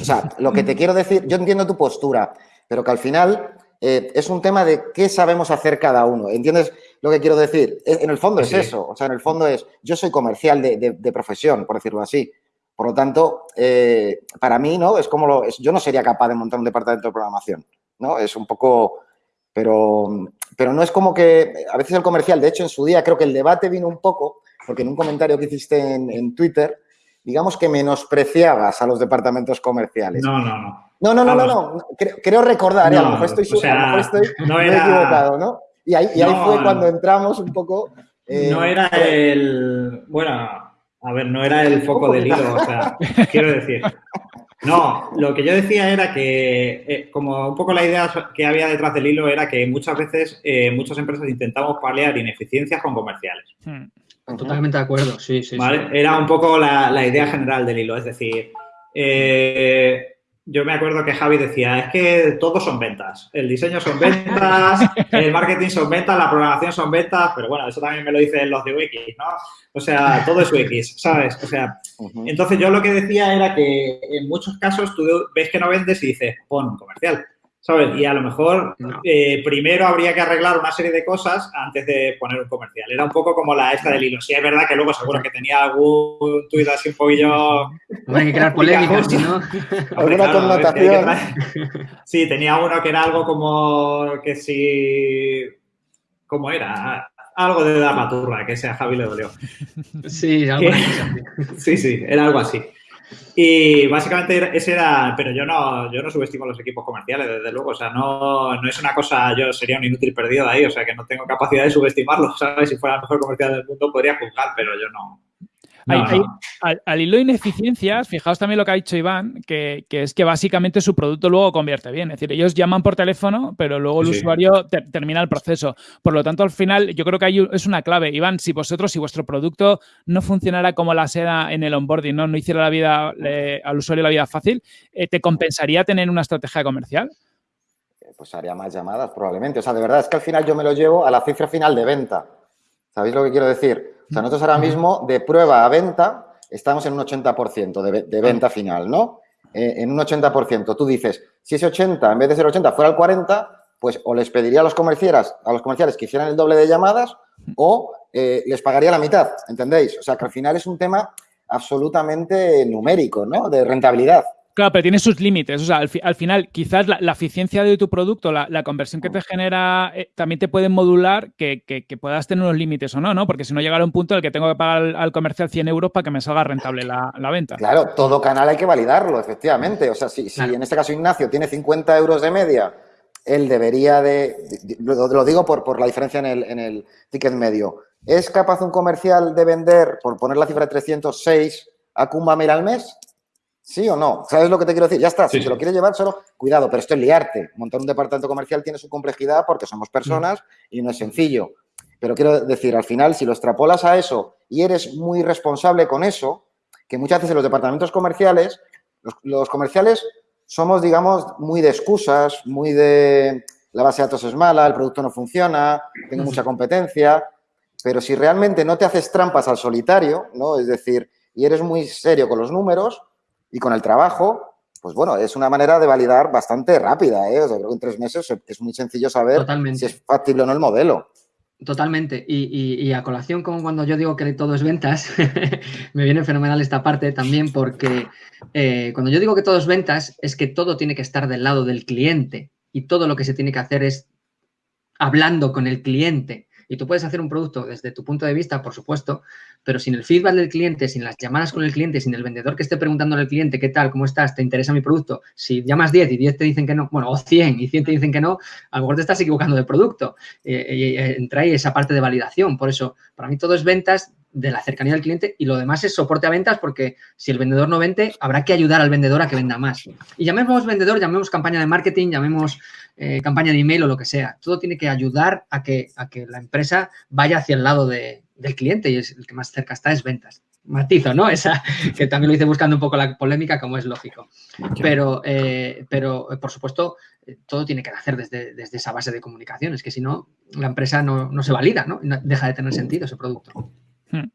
O sea, lo que te quiero decir, yo entiendo tu postura, pero que al final eh, es un tema de qué sabemos hacer cada uno. ¿Entiendes lo que quiero decir? En el fondo es eso. O sea, en el fondo es, yo soy comercial de, profesión, por decirlo así. Por lo tanto, eh, para mí, ¿no? Es como lo, yo no sería capaz de montar un departamento de programación, ¿no? Es un poco, pero, pero no es como que, a veces el comercial, de hecho, en su día creo que el debate vino un poco, porque en un comentario que hiciste en Twitter, digamos que menospreciabas a los departamentos comerciales. No, no, no. No, no, no, no, no. Creo, recordar, ¿eh? a lo mejor estoy, estoy no equivocado, ¿no? Y ahí, y ahí fue cuando entramos un poco... Eh, no era el... Bueno, a ver, no era el foco del hilo, o sea, quiero decir... No, lo que yo decía era que, eh, como un poco la idea que había detrás del hilo era que muchas veces muchas empresas intentamos paliar ineficiencias con comerciales. Hmm. Totalmente de acuerdo, sí, sí. Era un poco la, idea general del hilo, es decir, eh, yo me acuerdo que Javi decía, es que todos son ventas, el diseño son ventas, el marketing son ventas, la programación son ventas, pero bueno, eso también me lo dicen los de Wix, ¿no? O sea, todo es Wix, ¿sabes? O sea, entonces yo lo que decía era que en muchos casos tú ves que no vendes y dices, pon un comercial. ¿Sabes? Y a lo mejor eh, primero habría que arreglar una serie de cosas antes de poner un comercial. Era un poco como la esta del hilo. Sí, es verdad que luego seguro que tenía algún tuit así un poquillo... hay que crear polémicas, ¿no? Alguna connotación. Sí, tenía uno que era algo como que si... ¿Cómo era? Algo de la maturra, que sea Javi le dolió. Sí, algo así. Sí, sí, era algo así. Y básicamente ese era, pero yo no, yo no subestimo los equipos comerciales, desde luego, o sea, no, no es una cosa, yo sería un inútil perdido ahí, o sea, que no tengo capacidad de subestimarlos, ¿sabes? Si fuera el mejor comercial del mundo podría juzgar, pero yo no, al, hilo de ineficiencias, fijaos también lo que ha dicho Iván, que, es que básicamente su producto luego convierte bien. Es decir, ellos llaman por teléfono, pero luego el usuario termina el proceso. Por lo tanto, al final, yo creo que ahí es una clave. Iván, si vosotros, si vuestro producto no funcionara como la seda en el onboarding, no, no hiciera la vida al usuario la vida fácil, eh, ¿te compensaría tener una estrategia comercial? Pues haría más llamadas, probablemente. O sea, de verdad es que al final yo me lo llevo a la cifra final de venta. ¿Sabéis lo que quiero decir? O sea, nosotros ahora mismo de prueba a venta estamos en un 80% de, venta final, ¿no? Eh, en un 80%. Tú dices, si ese 80 en vez de ser 80 fuera el 40, pues o les pediría a los comerciales, a los comerciales que hicieran el doble de llamadas o eh, les pagaría la mitad, ¿entendéis? O sea, que al final es un tema absolutamente numérico, ¿no? De rentabilidad. Claro, pero tiene sus límites. O sea, al, final, quizás la, eficiencia de tu producto, la, conversión que te genera, eh, también te puede modular que, puedas tener unos límites o no, ¿no? Porque si no llegará un punto en el que tengo que pagar al, comercial 100 euros para que me salga rentable la, venta. Claro, todo canal hay que validarlo, efectivamente. O sea, si, en este caso Ignacio tiene 50 euros de media, él debería de, lo, digo por, por la diferencia en el, en el ticket medio, ¿es capaz un comercial de vender, por poner la cifra de 306, a Kumbamir al mes? ¿Sí o no? ¿Sabes lo que te quiero decir? Ya está, si te lo quieres llevar solo, cuidado, pero esto es liarte. Montar un departamento comercial tiene su complejidad porque somos personas y no es sencillo. Pero quiero decir, al final, si lo extrapolas a eso y eres muy responsable con eso, que muchas veces en los departamentos comerciales, los, comerciales somos, digamos, muy de excusas, muy de la base de datos es mala, el producto no funciona, tengo mucha competencia, pero si realmente no te haces trampas al solitario, ¿no? Es decir, y eres muy serio con los números, y con el trabajo, pues bueno, es una manera de validar bastante rápida. ¿eh? O sea, creo que en tres meses es muy sencillo saber si es factible o no el modelo. Totalmente. Y, a colación, como cuando yo digo que todo es ventas, me viene fenomenal esta parte también porque eh, cuando yo digo que todo es ventas, es que todo tiene que estar del lado del cliente y todo lo que se tiene que hacer es hablando con el cliente. Y tú puedes hacer un producto desde tu punto de vista, por supuesto, pero sin el feedback del cliente, sin las llamadas con el cliente, sin el vendedor que esté preguntando al cliente, ¿qué tal? ¿Cómo estás? ¿Te interesa mi producto? Si llamas 10 y 10 te dicen que no, bueno, o 100 y 100 te dicen que no, a lo mejor te estás equivocando de producto. Eh, y eh, entra ahí esa parte de validación. Por eso, para mí todo es ventas de la cercanía del cliente y lo demás es soporte a ventas porque si el vendedor no vende, habrá que ayudar al vendedor a que venda más. Y llamemos vendedor, llamemos campaña de marketing, llamemos eh, campaña de email o lo que sea. Todo tiene que ayudar a que, a que la empresa vaya hacia el lado del cliente y es el que más cerca está es ventas. Matizo, ¿no? Esa que también lo hice buscando un poco la polémica, como es lógico. Pero, eh, pero por supuesto, eh, todo tiene que nacer desde, desde esa base de comunicación. Es que si no, la empresa no, no se valida, ¿no? Deja de tener sentido ese producto. Hmm.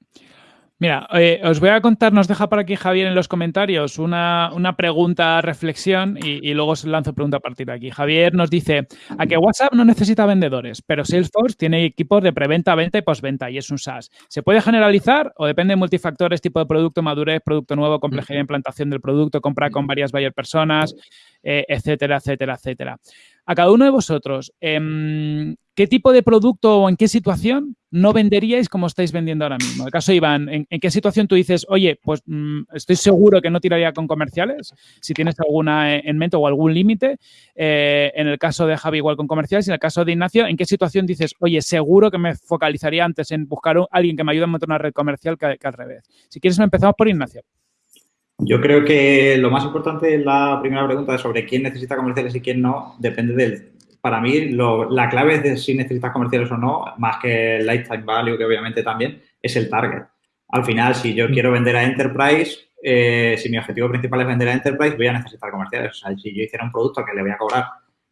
Mira, eh, os voy a contar, nos deja por aquí Javier en los comentarios una, pregunta, reflexión y, luego os lanzo pregunta a partir de aquí. Javier nos dice, a que WhatsApp no necesita vendedores, pero Salesforce tiene equipos de preventa, venta y postventa y es un SaaS. ¿Se puede generalizar o depende de multifactores, tipo de producto, madurez, producto nuevo, complejidad de implantación del producto, compra con varias buyer personas, eh, etcétera, etcétera, etcétera? A cada uno de vosotros, em, ¿qué tipo de producto o en qué situación no venderíais como estáis vendiendo ahora mismo? En el caso de Iván, ¿en, qué situación tú dices, oye, pues mm, estoy seguro que no tiraría con comerciales? Si tienes alguna en mente o algún límite. Eh, en el caso de Javi, igual con comerciales. Y en el caso de Ignacio, ¿en qué situación dices, oye, seguro que me focalizaría antes en buscar a alguien que me ayude a montar una red comercial que, al revés? Si quieres, empezamos por Ignacio. Yo creo que lo más importante la primera pregunta sobre quién necesita comerciales y quién no depende del, para mí la clave de si necesitas comerciales o no, más que el lifetime value, que obviamente también, es el target. Al final, si yo mm. quiero vender a Enterprise, eh, si mi objetivo principal es vender a Enterprise, voy a necesitar comerciales. O sea, si yo hiciera un producto que le voy a cobrar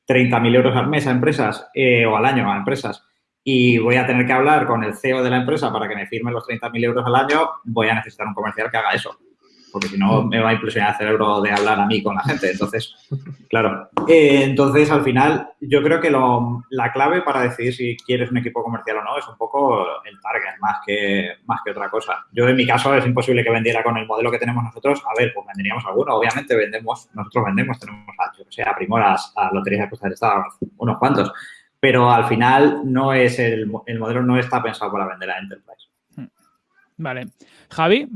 30.000 euros al mes a empresas eh, o al año a empresas y voy a tener que hablar con el CEO de la empresa para que me firme los 30.000 euros al año, voy a necesitar un comercial que haga eso porque si no me va a implosionar el cerebro de hablar a mí con la gente. Entonces, claro. Eh, entonces, al final, yo creo que la clave para decidir si quieres un equipo comercial o no es un poco el target, más que, más que otra cosa. Yo, en mi caso, es imposible que vendiera con el modelo que tenemos nosotros. A ver, pues venderíamos alguno. Obviamente, vendemos, nosotros vendemos, tenemos, yo que sé, a Primoras, a Loterías de Costa del Estado, unos cuantos. Pero al final, no es el, el modelo no está pensado para vender a Enterprise. Vale. Javi.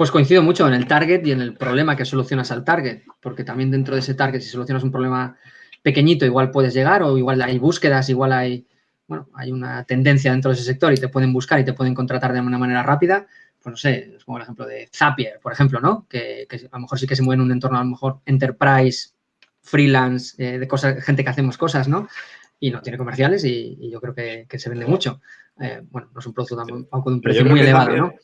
Pues coincido mucho en el target y en el problema que solucionas al target, porque también dentro de ese target, si solucionas un problema pequeñito, igual puedes llegar o igual hay búsquedas, igual hay, bueno, hay una tendencia dentro de ese sector y te pueden buscar y te pueden contratar de una manera rápida. Pues no sé, es como el ejemplo de Zapier, por ejemplo, ¿no? Que, a lo mejor sí que se mueve en un entorno a lo mejor enterprise, freelance, eh, de cosas, gente que hacemos cosas, ¿no? Y no tiene comerciales y, yo creo que, se vende mucho. Eh, bueno, no es un producto tampoco de un precio muy elevado, ¿no?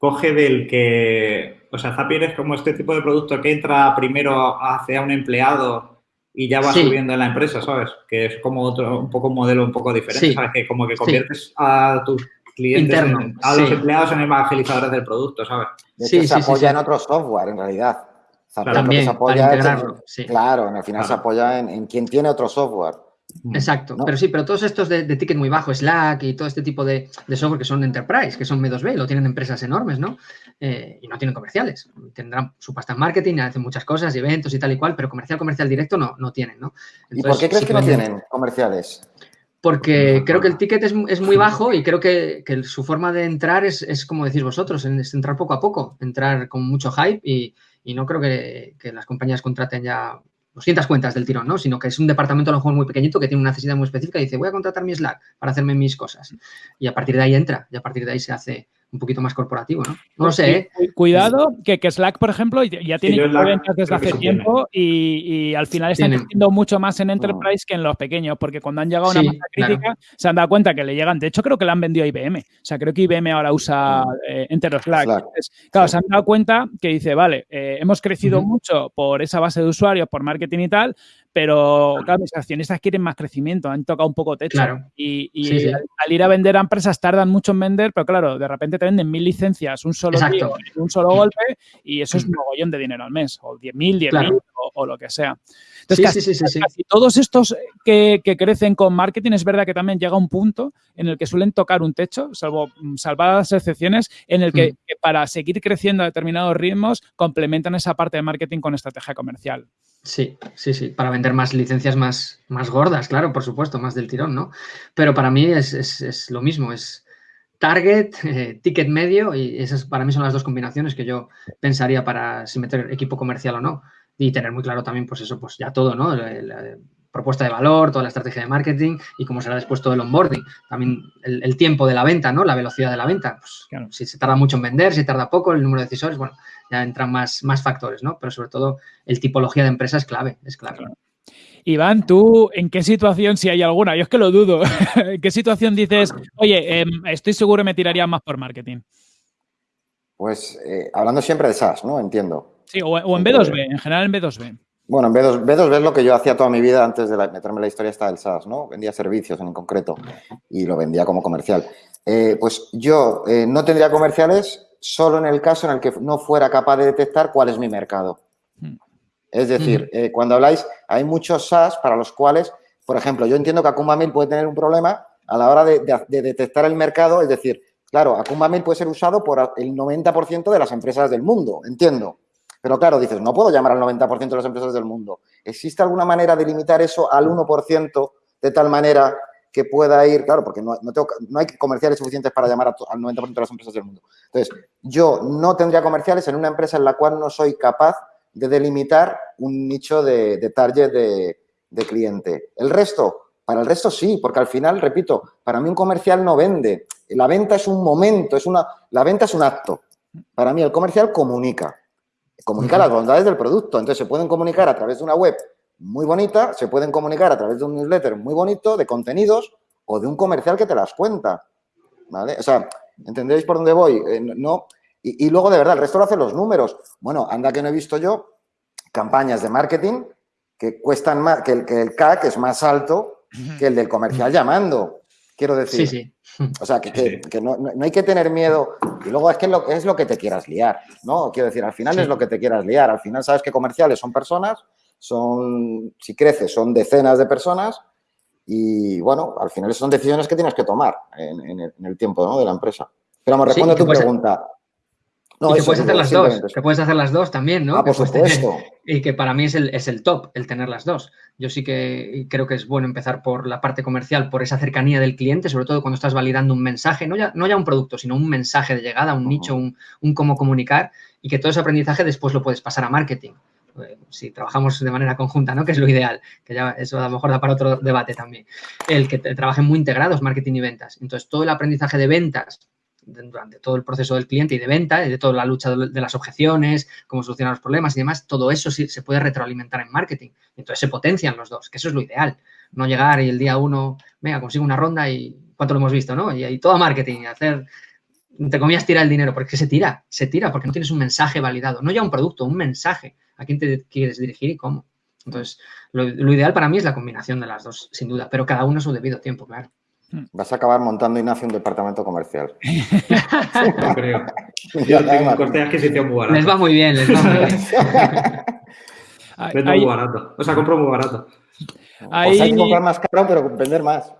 Coge del que, o sea, Zapier es como este tipo de producto que entra primero hacia un empleado y ya va subiendo en la empresa, ¿sabes? Que es como otro, un poco un modelo un poco diferente, ¿sabes? Que como que conviertes a tus clientes, a los empleados en evangelizadores del producto, ¿sabes? De se apoya en otro software, en realidad. Zapier También, se apoya en, Claro, en el final se apoya en, en quien tiene otro software. Exacto, pero sí, pero todos estos de, ticket muy bajo, Slack y todo este tipo de, software que son enterprise, que son M2B, lo tienen empresas enormes, ¿no? Eh, y no tienen comerciales. Tendrán su pasta en marketing, hacen muchas cosas, eventos y tal y cual, pero comercial, comercial directo no, no tienen, ¿no? ¿Y por qué crees que no tienen comerciales? Porque creo que el ticket es, muy bajo y creo que, su forma de entrar es, como decís vosotros, es entrar poco a poco, entrar con mucho hype y, no creo que, que, las compañías contraten ya 200 cuentas del tirón, ¿no? Sino que es un departamento a lo mejor muy pequeñito que tiene una necesidad muy específica y dice, voy a contratar mi Slack para hacerme mis cosas. Y a partir de ahí entra, y a partir de ahí se hace un poquito más corporativo, ¿no? No lo sé, ¿eh? Cuidado, que, que, Slack, por ejemplo, ya tiene ventas desde hace tiempo y, al final están creciendo mucho más en Enterprise que en los pequeños, porque cuando han llegado a una masa crítica se han dado cuenta que le llegan, de hecho creo que le han vendido a IBM, o sea, creo que IBM ahora usa eh, Enter Slack. claro, se han dado cuenta que dice, vale, eh, hemos crecido mucho por esa base de usuarios, por marketing y tal, pero claro, mis accionistas quieren más crecimiento, han tocado un poco techo. Y, Al, ir a vender a empresas tardan mucho en vender, pero claro, de repente te venden mil licencias, un solo un solo golpe, y eso es un mogollón de dinero al mes, o diez mil, diez mil, o, lo que sea. Entonces, sí, sí, sí, casi, todos estos que, crecen con marketing, es verdad que también llega un punto en el que suelen tocar un techo, salvo mm, salvadas excepciones, en el que, mm. que para seguir creciendo a determinados ritmos complementan esa parte de marketing con estrategia comercial. Sí, sí, sí, para vender más licencias más, más gordas, claro, por supuesto, más del tirón, ¿no? Pero para mí es, lo mismo, es target, eh, ticket medio y esas para mí son las dos combinaciones que yo pensaría para si meter equipo comercial o no. Y tener muy claro también, pues eso, pues ya todo, ¿no? propuesta de valor, toda la estrategia de marketing y cómo será después todo el onboarding. También el, tiempo de la venta, ¿no? La velocidad de la venta. Pues, Si se tarda mucho en vender, si tarda poco, el número de decisores, bueno, ya entran más, más factores, ¿no? Pero sobre todo el tipología de empresa es clave, es clave. Iván, ¿tú en qué situación, si hay alguna? Yo es que lo dudo. ¿En qué situación dices, oye, em, estoy seguro me tiraría más por marketing? Pues eh, hablando siempre de SaaS, ¿no? Entiendo. Sí, o, en B2B, en general en B2B. Bueno, en B2, B2B es lo que yo hacía toda mi vida antes de meterme en la historia esta del SaaS, ¿no? Vendía servicios en concreto y lo vendía como comercial. Eh, pues yo eh, no tendría comerciales solo en el caso en el que no fuera capaz de detectar cuál es mi mercado. Hmm. Es decir, eh, cuando habláis, hay muchos SaaS para los cuales, por ejemplo, yo entiendo que Akumba Mail puede tener un problema a la hora de, detectar el mercado, es decir, claro, Akumba Mail puede ser usado por el 90% de las empresas del mundo, entiendo. Pero claro, dices, no puedo llamar al 90% de las empresas del mundo. ¿Existe alguna manera de limitar eso al 1% de tal manera que pueda ir, claro, porque no, hay comerciales suficientes para llamar al 90% de las empresas del mundo. Entonces, yo no tendría comerciales en una empresa en la cual no soy capaz de delimitar un nicho de, target de, de, cliente. El resto, para el resto sí, porque al final, repito, para mí un comercial no vende. La venta es un momento, es una, la venta es un acto. Para mí el comercial comunica comunica las bondades del producto. Entonces, se pueden comunicar a través de una web muy bonita, se pueden comunicar a través de un newsletter muy bonito, de contenidos o de un comercial que te las cuenta. ¿Vale? O sea, ¿entendéis por dónde voy? Eh, no. Y, luego, de verdad, el resto lo hacen los números. Bueno, anda que no he visto yo campañas de marketing que cuestan más, que el, que el CAC es más alto que el del comercial llamando. Quiero decir. Sí, sí. O sea, que, no, hay que tener miedo. Y luego es que lo, es lo que te quieras liar, ¿no? Quiero decir, al final es lo que te quieras liar. Al final sabes que comerciales son personas, son, si creces, son decenas de personas y, bueno, al final son decisiones que tienes que tomar en, el, tiempo ¿no? de la empresa. Pero me responde a tu pregunta. No, y que puedes hacer las dos, que puedes hacer las dos también, ¿no? Ah, por supuesto. y que para mí es el, es el top, el tener las dos. Yo sí que creo que es bueno empezar por la parte comercial, por esa cercanía del cliente, sobre todo cuando estás validando un mensaje, no ya, no ya un producto, sino un mensaje de llegada, un nicho, un, un, cómo comunicar, y que todo ese aprendizaje después lo puedes pasar a marketing. Eh, si trabajamos de manera conjunta, ¿no? Que es lo ideal, que ya eso a lo mejor da para otro debate también. El que trabajen muy integrados, marketing y ventas. Entonces, todo el aprendizaje de ventas durante todo el proceso del cliente y de venta, y de toda la lucha de las objeciones, cómo solucionar los problemas y demás, todo eso sí se puede retroalimentar en marketing. Entonces se potencian los dos, que eso es lo ideal. No llegar y el día uno, venga, consigo una ronda y cuánto lo hemos visto, ¿no? Y, ahí todo marketing, hacer, te comías tirar el dinero, porque se tira, se tira, porque no tienes un mensaje validado, no ya un producto, un mensaje, a quién te quieres dirigir y cómo. Entonces, lo, lo ideal para mí es la combinación de las dos, sin duda, pero cada uno a su debido tiempo, claro. Vas a acabar montando, Ignacio, un departamento comercial. no creo. Yo tengo un corte de adquisición muy barato. Les va muy bien, les va muy bien. Vendo muy barato. O sea, compro muy barato. hay que comprar más caro, pero vender más.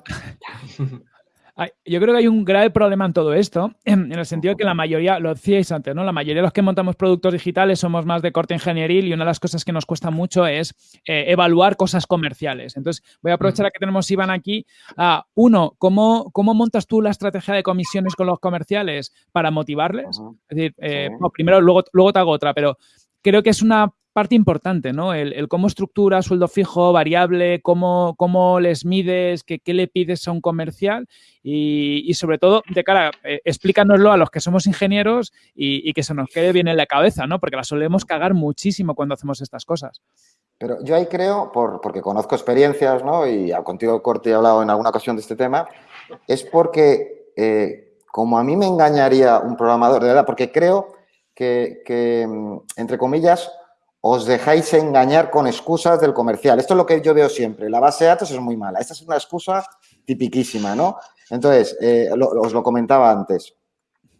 Yo creo que hay un grave problema en todo esto, en el sentido de que la mayoría, lo decíais antes, ¿no? La mayoría de los que montamos productos digitales somos más de corte ingenieril y una de las cosas que nos cuesta mucho es eh, evaluar cosas comerciales. Entonces, voy a aprovechar a que tenemos Iván aquí. a uno, ¿cómo, ¿cómo montas tú la estrategia de comisiones con los comerciales para motivarles? Es decir, eh, primero, luego, luego te hago otra, pero creo que es una parte importante, ¿no? El, cómo estructura sueldo fijo, variable, cómo, cómo les mides, qué, qué le pides a un comercial y, sobre todo, de cara, eh, explícanoslo a los que somos ingenieros y, que se nos quede bien en la cabeza, ¿no? Porque la solemos cagar muchísimo cuando hacemos estas cosas. Pero yo ahí creo, por, porque conozco experiencias, ¿no? Y contigo, Corte, he hablado en alguna ocasión de este tema, es porque, eh, como a mí me engañaría un programador, de verdad, porque creo que, que mm, entre comillas, os dejáis engañar con excusas del comercial. Esto es lo que yo veo siempre. La base de datos es muy mala. Esta es una excusa tipiquísima, ¿no? Entonces, eh, os lo comentaba antes.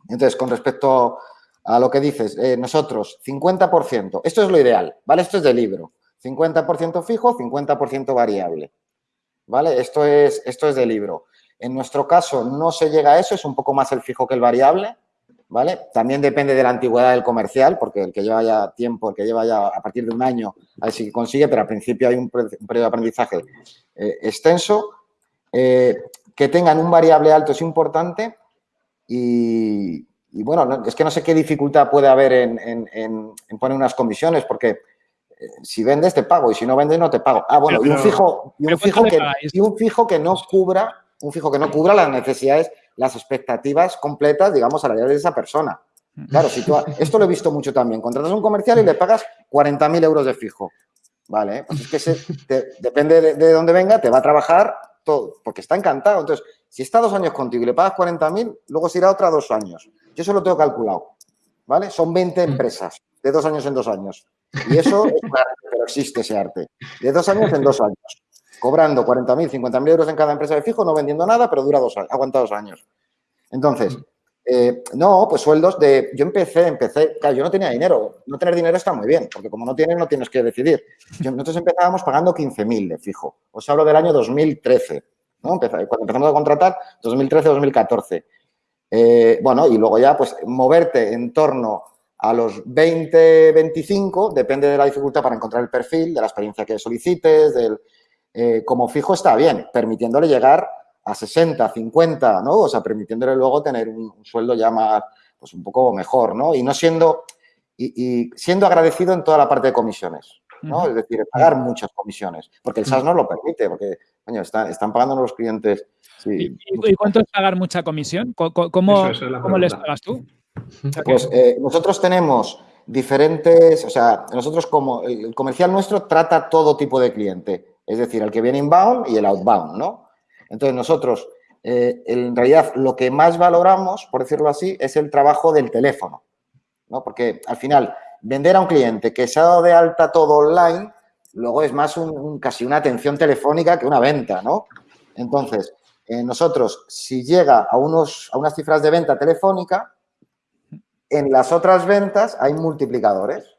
Entonces, con respecto a lo que dices, eh, nosotros, 50%, esto es lo ideal, ¿vale? Esto es de libro. 50% fijo, 50% variable. ¿Vale? Esto es, esto es de libro. En nuestro caso no se llega a eso, es un poco más el fijo que el variable, ¿vale? También depende de la antigüedad del comercial, porque el que lleva ya tiempo, el que lleva ya a partir de un año, a ver si consigue, pero al principio hay un, periodo de aprendizaje eh, extenso. Eh, que tengan un variable alto es importante y, bueno, es que no sé qué dificultad puede haber en, poner unas comisiones, porque eh, si vendes te pago y si no vendes no te pago. Ah, bueno, y un fijo, y un fijo, que, y un fijo que no cubra, un fijo que no cubra las necesidades las expectativas completas, digamos, a la de esa persona. Claro, si tú, esto lo he visto mucho también. Contratas un comercial y le pagas 40.000 euros de fijo. Vale, pues es que depende de, dónde venga, te va a trabajar todo, porque está encantado. Entonces, si está dos años contigo y le pagas 40.000, luego se irá otra dos años. Yo eso lo tengo calculado. ¿Vale? Son 20 empresas de dos años en dos años. Y eso es un arte, pero existe ese arte. De dos años en dos años cobrando 40.000, 50.000 euros en cada empresa de fijo, no vendiendo nada, pero dura dos años, aguanta dos años. Entonces, eh, no, pues sueldos de... Yo empecé, empecé, claro, yo no tenía dinero. No tener dinero está muy bien, porque como no tienes, no tienes que decidir. nosotros empezábamos pagando 15.000 de fijo. Os hablo del año 2013, ¿no? cuando empezamos a contratar, 2013-2014. Eh, bueno, y luego ya, pues, moverte en torno a los 20, 25, depende de la dificultad para encontrar el perfil, de la experiencia que solicites, del, eh, como fijo está bien, permitiéndole llegar a 60, 50, ¿no? O sea, permitiéndole luego tener un, sueldo ya más, pues un poco mejor, ¿no? Y no siendo, y, siendo agradecido en toda la parte de comisiones, ¿no? Es decir, pagar muchas comisiones, porque el SAS no lo permite, porque, coño, están pagando los clientes. ¿Y, cuánto es pagar mucha comisión? ¿Cómo, les pagas tú? Pues eh, nosotros tenemos diferentes, o sea, nosotros como el comercial nuestro trata todo tipo de cliente es decir, el que viene inbound y el outbound, ¿no? Entonces, nosotros, eh, en realidad, lo que más valoramos, por decirlo así, es el trabajo del teléfono, ¿no? Porque al final, vender a un cliente que se ha dado de alta todo online, luego es más un, casi una atención telefónica que una venta, ¿no? Entonces, eh, nosotros, si llega a, unos, a unas cifras de venta telefónica, en las otras ventas hay multiplicadores,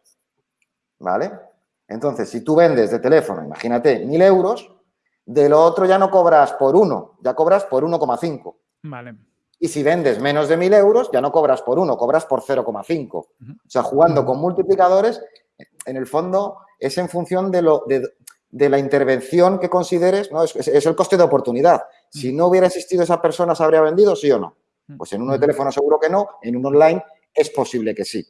¿vale? Entonces, si tú vendes de teléfono, imagínate, mil euros, de lo otro ya no cobras por uno, ya cobras por 1,5. Vale. Y si vendes menos de mil euros, ya no cobras por uno, cobras por 0,5. O sea, jugando con multiplicadores, en el fondo es en función de, lo, de, la intervención que consideres, ¿no? Es, es, el coste de oportunidad. Si no hubiera existido esa persona, ¿se habría vendido, sí o no? Pues en uno de teléfono seguro que no, en un online es posible que sí,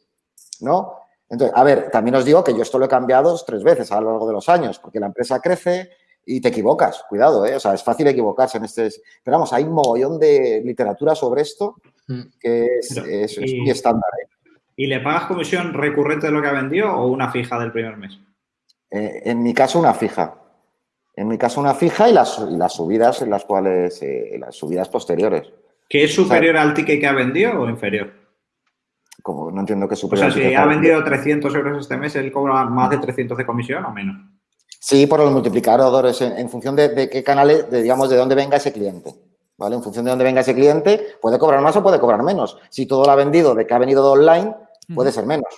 ¿no? Entonces, a ver, también os digo que yo esto lo he cambiado tres veces a lo largo de los años, porque la empresa crece y te equivocas, cuidado, ¿eh? O sea, es fácil equivocarse en este... Pero vamos, hay un mogollón de literatura sobre esto mm. que es, muy estándar. ¿eh? ¿Y le pagas comisión recurrente de lo que ha vendido o una fija del primer mes? Eh, en mi caso, una fija. En mi caso, una fija y las, las subidas en las cuales, eh, las subidas posteriores. ¿Que es superior al ticket que ha vendido o inferior? Como no entiendo qué supone. O sea, si ha vendido 300 euros este mes, ¿él cobra más de 300 de comisión o menos? Sí, por los multiplicadores, en, función de, qué canales, de, digamos, de dónde venga ese cliente. ¿Vale? En función de dónde venga ese cliente, puede cobrar más o puede cobrar menos. Si todo lo ha vendido de que ha venido de online, puede ser menos.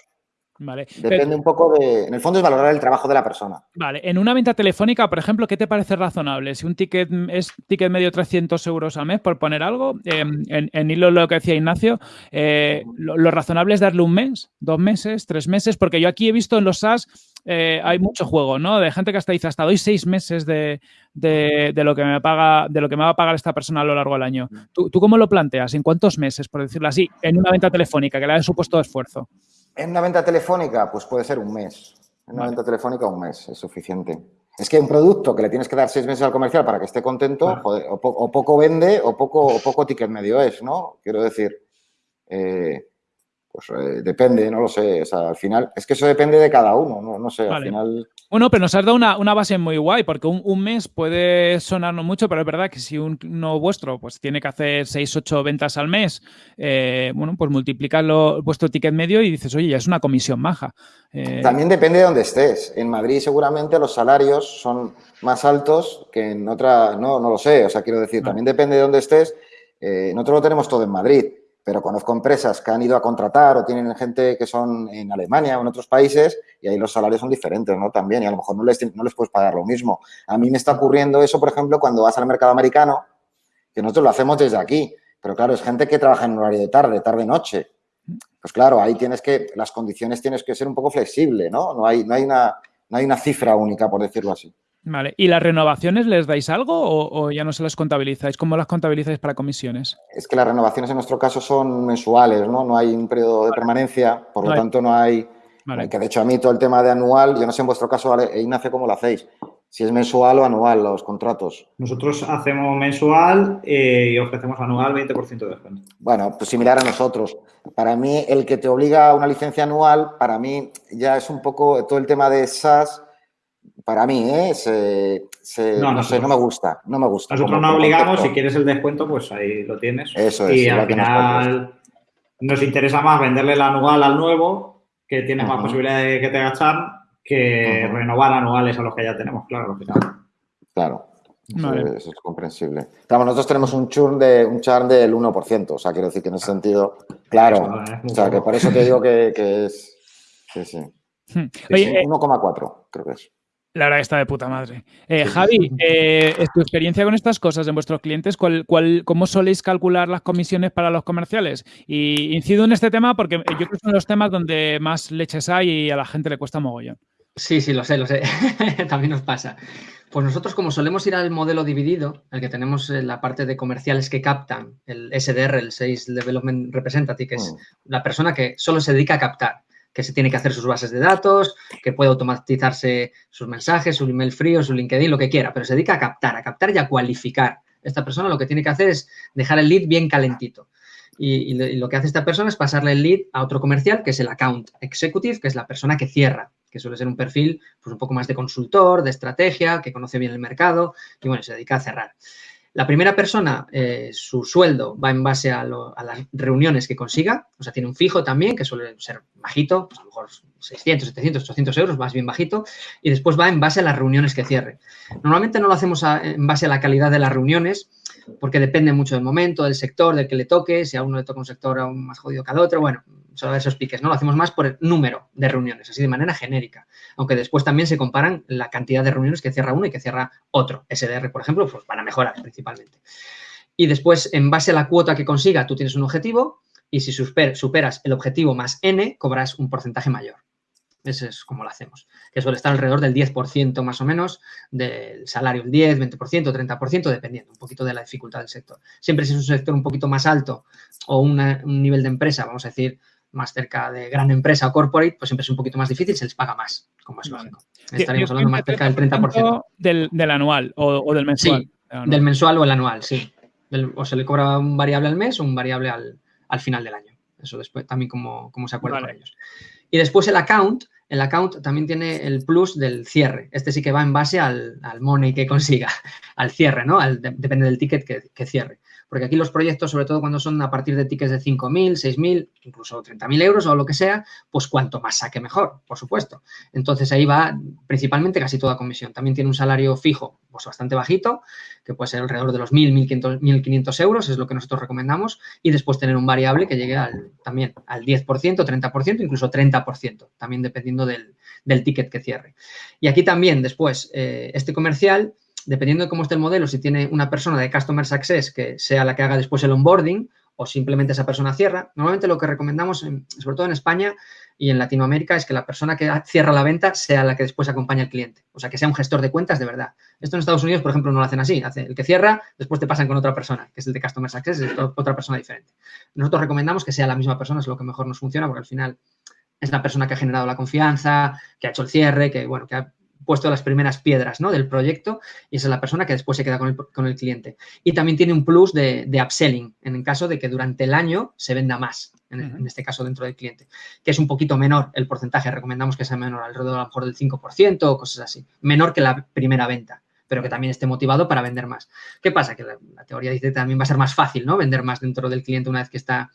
Vale. Depende un poco de. En el fondo es valorar el trabajo de la persona. Vale. En una venta telefónica, por ejemplo, ¿qué te parece razonable? Si un ticket es ticket medio 300 euros al mes, por poner algo, em, en, hilo lo que decía Ignacio, eh, lo, razonable es darle un mes, dos meses, tres meses, porque yo aquí he visto en los SaaS. Eh, hay mucho juego, ¿no? De gente que hasta dice, hasta doy seis meses de, lo que me paga, de lo que me va a pagar esta persona a lo largo del año. ¿Tú, ¿Tú, cómo lo planteas? ¿En cuántos meses, por decirlo así, en una venta telefónica que le ha supuesto esfuerzo? En una venta telefónica, pues puede ser un mes. En una venta telefónica, un mes es suficiente. Es que un producto que le tienes que dar seis meses al comercial para que esté contento, o, poco vende o poco, o poco ticket medio es, ¿no? Quiero decir, eh, pues eh, depende, no lo sé. O sea, al final, es que eso depende de cada uno, no, sé, al final... Bueno, pero nos has dado una, base muy guay, porque un, mes puede sonarnos mucho, pero es verdad que si uno vuestro pues tiene que hacer 6, 8 ventas al mes, eh, bueno, pues multiplicadlo vuestro ticket medio y dices, oye, ya es una comisión maja. Eh, También depende de dónde estés. En Madrid seguramente los salarios son más altos que en otra, no, no lo sé, o sea, quiero decir, también depende de dónde estés. nosotros lo tenemos todo en Madrid pero conozco empresas que han ido a contratar o tienen gente que son en Alemania o en otros países y ahí los salarios son diferentes, ¿no? También, y a lo mejor no les, no les puedes pagar lo mismo. A mí me está ocurriendo eso, por ejemplo, cuando vas al mercado americano, que nosotros lo hacemos desde aquí, pero claro, es gente que trabaja en horario de tarde, tarde-noche. Pues claro, ahí tienes que, las condiciones tienes que ser un poco flexible, ¿no? No hay, no hay, una, no hay una cifra única, por decirlo así. Vale. ¿Y las renovaciones les dais algo o, ya no se las contabilizáis? ¿Cómo las contabilizáis para comisiones? Es que las renovaciones en nuestro caso son mensuales, ¿no? No hay un periodo de permanencia, por lo tanto no hay... Que de hecho a mí todo el tema de anual, yo no sé en vuestro caso, Ignacio, cómo lo hacéis. Si es mensual o anual los contratos. Nosotros hacemos mensual eh, y ofrecemos anual 20% de descuento. Bueno, pues similar a nosotros. Para mí, el que te obliga a una licencia anual, para mí ya es un poco todo el tema de SaaS para mí, ¿eh? no, sé, no me gusta, no me gusta. Nosotros no obligamos, si quieres el descuento, pues ahí lo tienes. Eso es. Y al final nos, interesa más venderle el anual al nuevo, que tiene más posibilidad de que te agachan, que renovar anuales a los que ya tenemos, claro. Claro. Eso, es comprensible. nosotros tenemos un churn, de, un churn del 1%, o sea, quiero decir que en ese sentido, claro, o sea, que por eso te digo que, es, sí, sí. 1,4 hmm. creo que es. La verdad está de puta madre. Eh, Javi, eh, ¿tu experiencia con estas cosas en vuestros clientes? ¿cuál, cuál, cómo soléis calcular las comisiones para los comerciales? Y incido en este tema porque yo creo que son los temas donde más leches hay y a la gente le cuesta mogollón. Sí, sí, lo sé, lo sé. También nos pasa. Pues nosotros, como solemos ir al modelo dividido, el que tenemos la parte de comerciales que captan, el SDR, el Sales Development Representative, que es mm. la persona que solo se dedica a captar que se tiene que hacer sus bases de datos, que puede automatizarse sus mensajes, su email frío, su LinkedIn, lo que quiera, pero se dedica a captar, a captar y a cualificar. Esta persona lo que tiene que hacer es dejar el lead bien calentito. Y, lo que hace esta persona es pasarle el lead a otro comercial, que es el account executive, que es la persona que cierra, que suele ser un perfil pues, un poco más de consultor, de estrategia, que conoce bien el mercado y bueno, se dedica a cerrar. La primera persona, eh, su sueldo va en base a, las reuniones que consiga, o sea, tiene un fijo también, que suele ser bajito, pues a lo mejor 600, 700, 800 euros, más bien bajito, y después va en base a las reuniones que cierre. Normalmente no lo hacemos en base a la calidad de las reuniones, porque depende mucho del momento, del sector, del que le toque, si a uno le toca un sector aún más jodido que al otro, bueno, solo esos piques, ¿no? Lo hacemos más por el número de reuniones, así de manera genérica. Aunque después también se comparan la cantidad de reuniones que cierra uno y que cierra otro. SDR, por ejemplo, pues para mejorar principalmente. Y después, en base a la cuota que consiga, tú tienes un objetivo y si superas el objetivo más N, cobras un porcentaje mayor. Eso es como lo hacemos, que suele estar alrededor del 10% más o menos del salario, el 10, 20%, 30%, dependiendo un poquito de la dificultad del sector. Siempre si es un sector un poquito más alto o un nivel de empresa, vamos a decir, más cerca de gran empresa o corporate, pues siempre es un poquito más difícil, se les paga más, como es lógico. Estaríamos hablando más cerca del 30%. Del, del anual o, del mensual. Sí, del mensual o el anual, sí. o se le cobra un variable al mes o un variable al, final del año. Eso después también como, se acuerda con ellos. Y después el account, el account también tiene el plus del cierre. Este sí que va en base al, money que consiga, al cierre, ¿no? depende del ticket que cierre. Porque aquí los proyectos, sobre todo cuando son a partir de tickets de 5.000, 6.000, incluso 30.000 euros o lo que sea, pues cuanto más saque mejor, por supuesto. Entonces ahí va principalmente casi toda comisión. También tiene un salario fijo, pues bastante bajito, que puede ser alrededor de los 1.000, 1.500 euros, es lo que nosotros recomendamos, y después tener un variable que llegue al, también al 10%, 30%, incluso 30%, también dependiendo del, ticket que cierre. Y aquí también después, eh, este comercial dependiendo de cómo esté el modelo, si tiene una persona de Customer Success que sea la que haga después el onboarding o simplemente esa persona cierra, normalmente lo que recomendamos, sobre todo en España y en Latinoamérica, es que la persona que cierra la venta sea la que después acompaña al cliente. O sea, que sea un gestor de cuentas de verdad. Esto en Estados Unidos, por ejemplo, no lo hacen así. Hace el que cierra, después te pasan con otra persona, que es el de Customer Success, es otra persona diferente. Nosotros recomendamos que sea la misma persona, es lo que mejor nos funciona, porque al final es la persona que ha generado la confianza, que ha hecho el cierre, que, bueno, que ha puesto las primeras piedras ¿no? del proyecto y esa es la persona que después se queda con el, cliente. Y también tiene un plus de, upselling en el caso de que durante el año se venda más, en, este caso dentro del cliente, que es un poquito menor el porcentaje, recomendamos que sea menor, alrededor a lo mejor del 5% o cosas así, menor que la primera venta pero que también esté motivado para vender más. ¿Qué pasa? Que la, la, teoría dice que también va a ser más fácil, ¿no? Vender más dentro del cliente una vez que está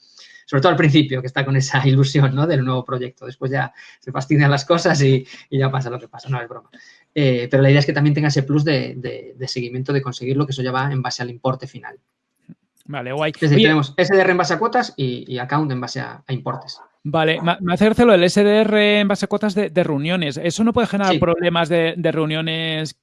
sobre todo al principio, que está con esa ilusión ¿no? del nuevo proyecto. Después ya se fastidian las cosas y, ya pasa lo que pasa, no es broma. Eh, pero la idea es que también tenga ese plus de, seguimiento de conseguir lo que eso ya va en base al importe final. Vale, guay. Es decir, tenemos SDR en base a cuotas y, account en base a importes. Vale, me hace lo el SDR en base a cuotas de, reuniones. ¿Eso no puede generar problemas de, reuniones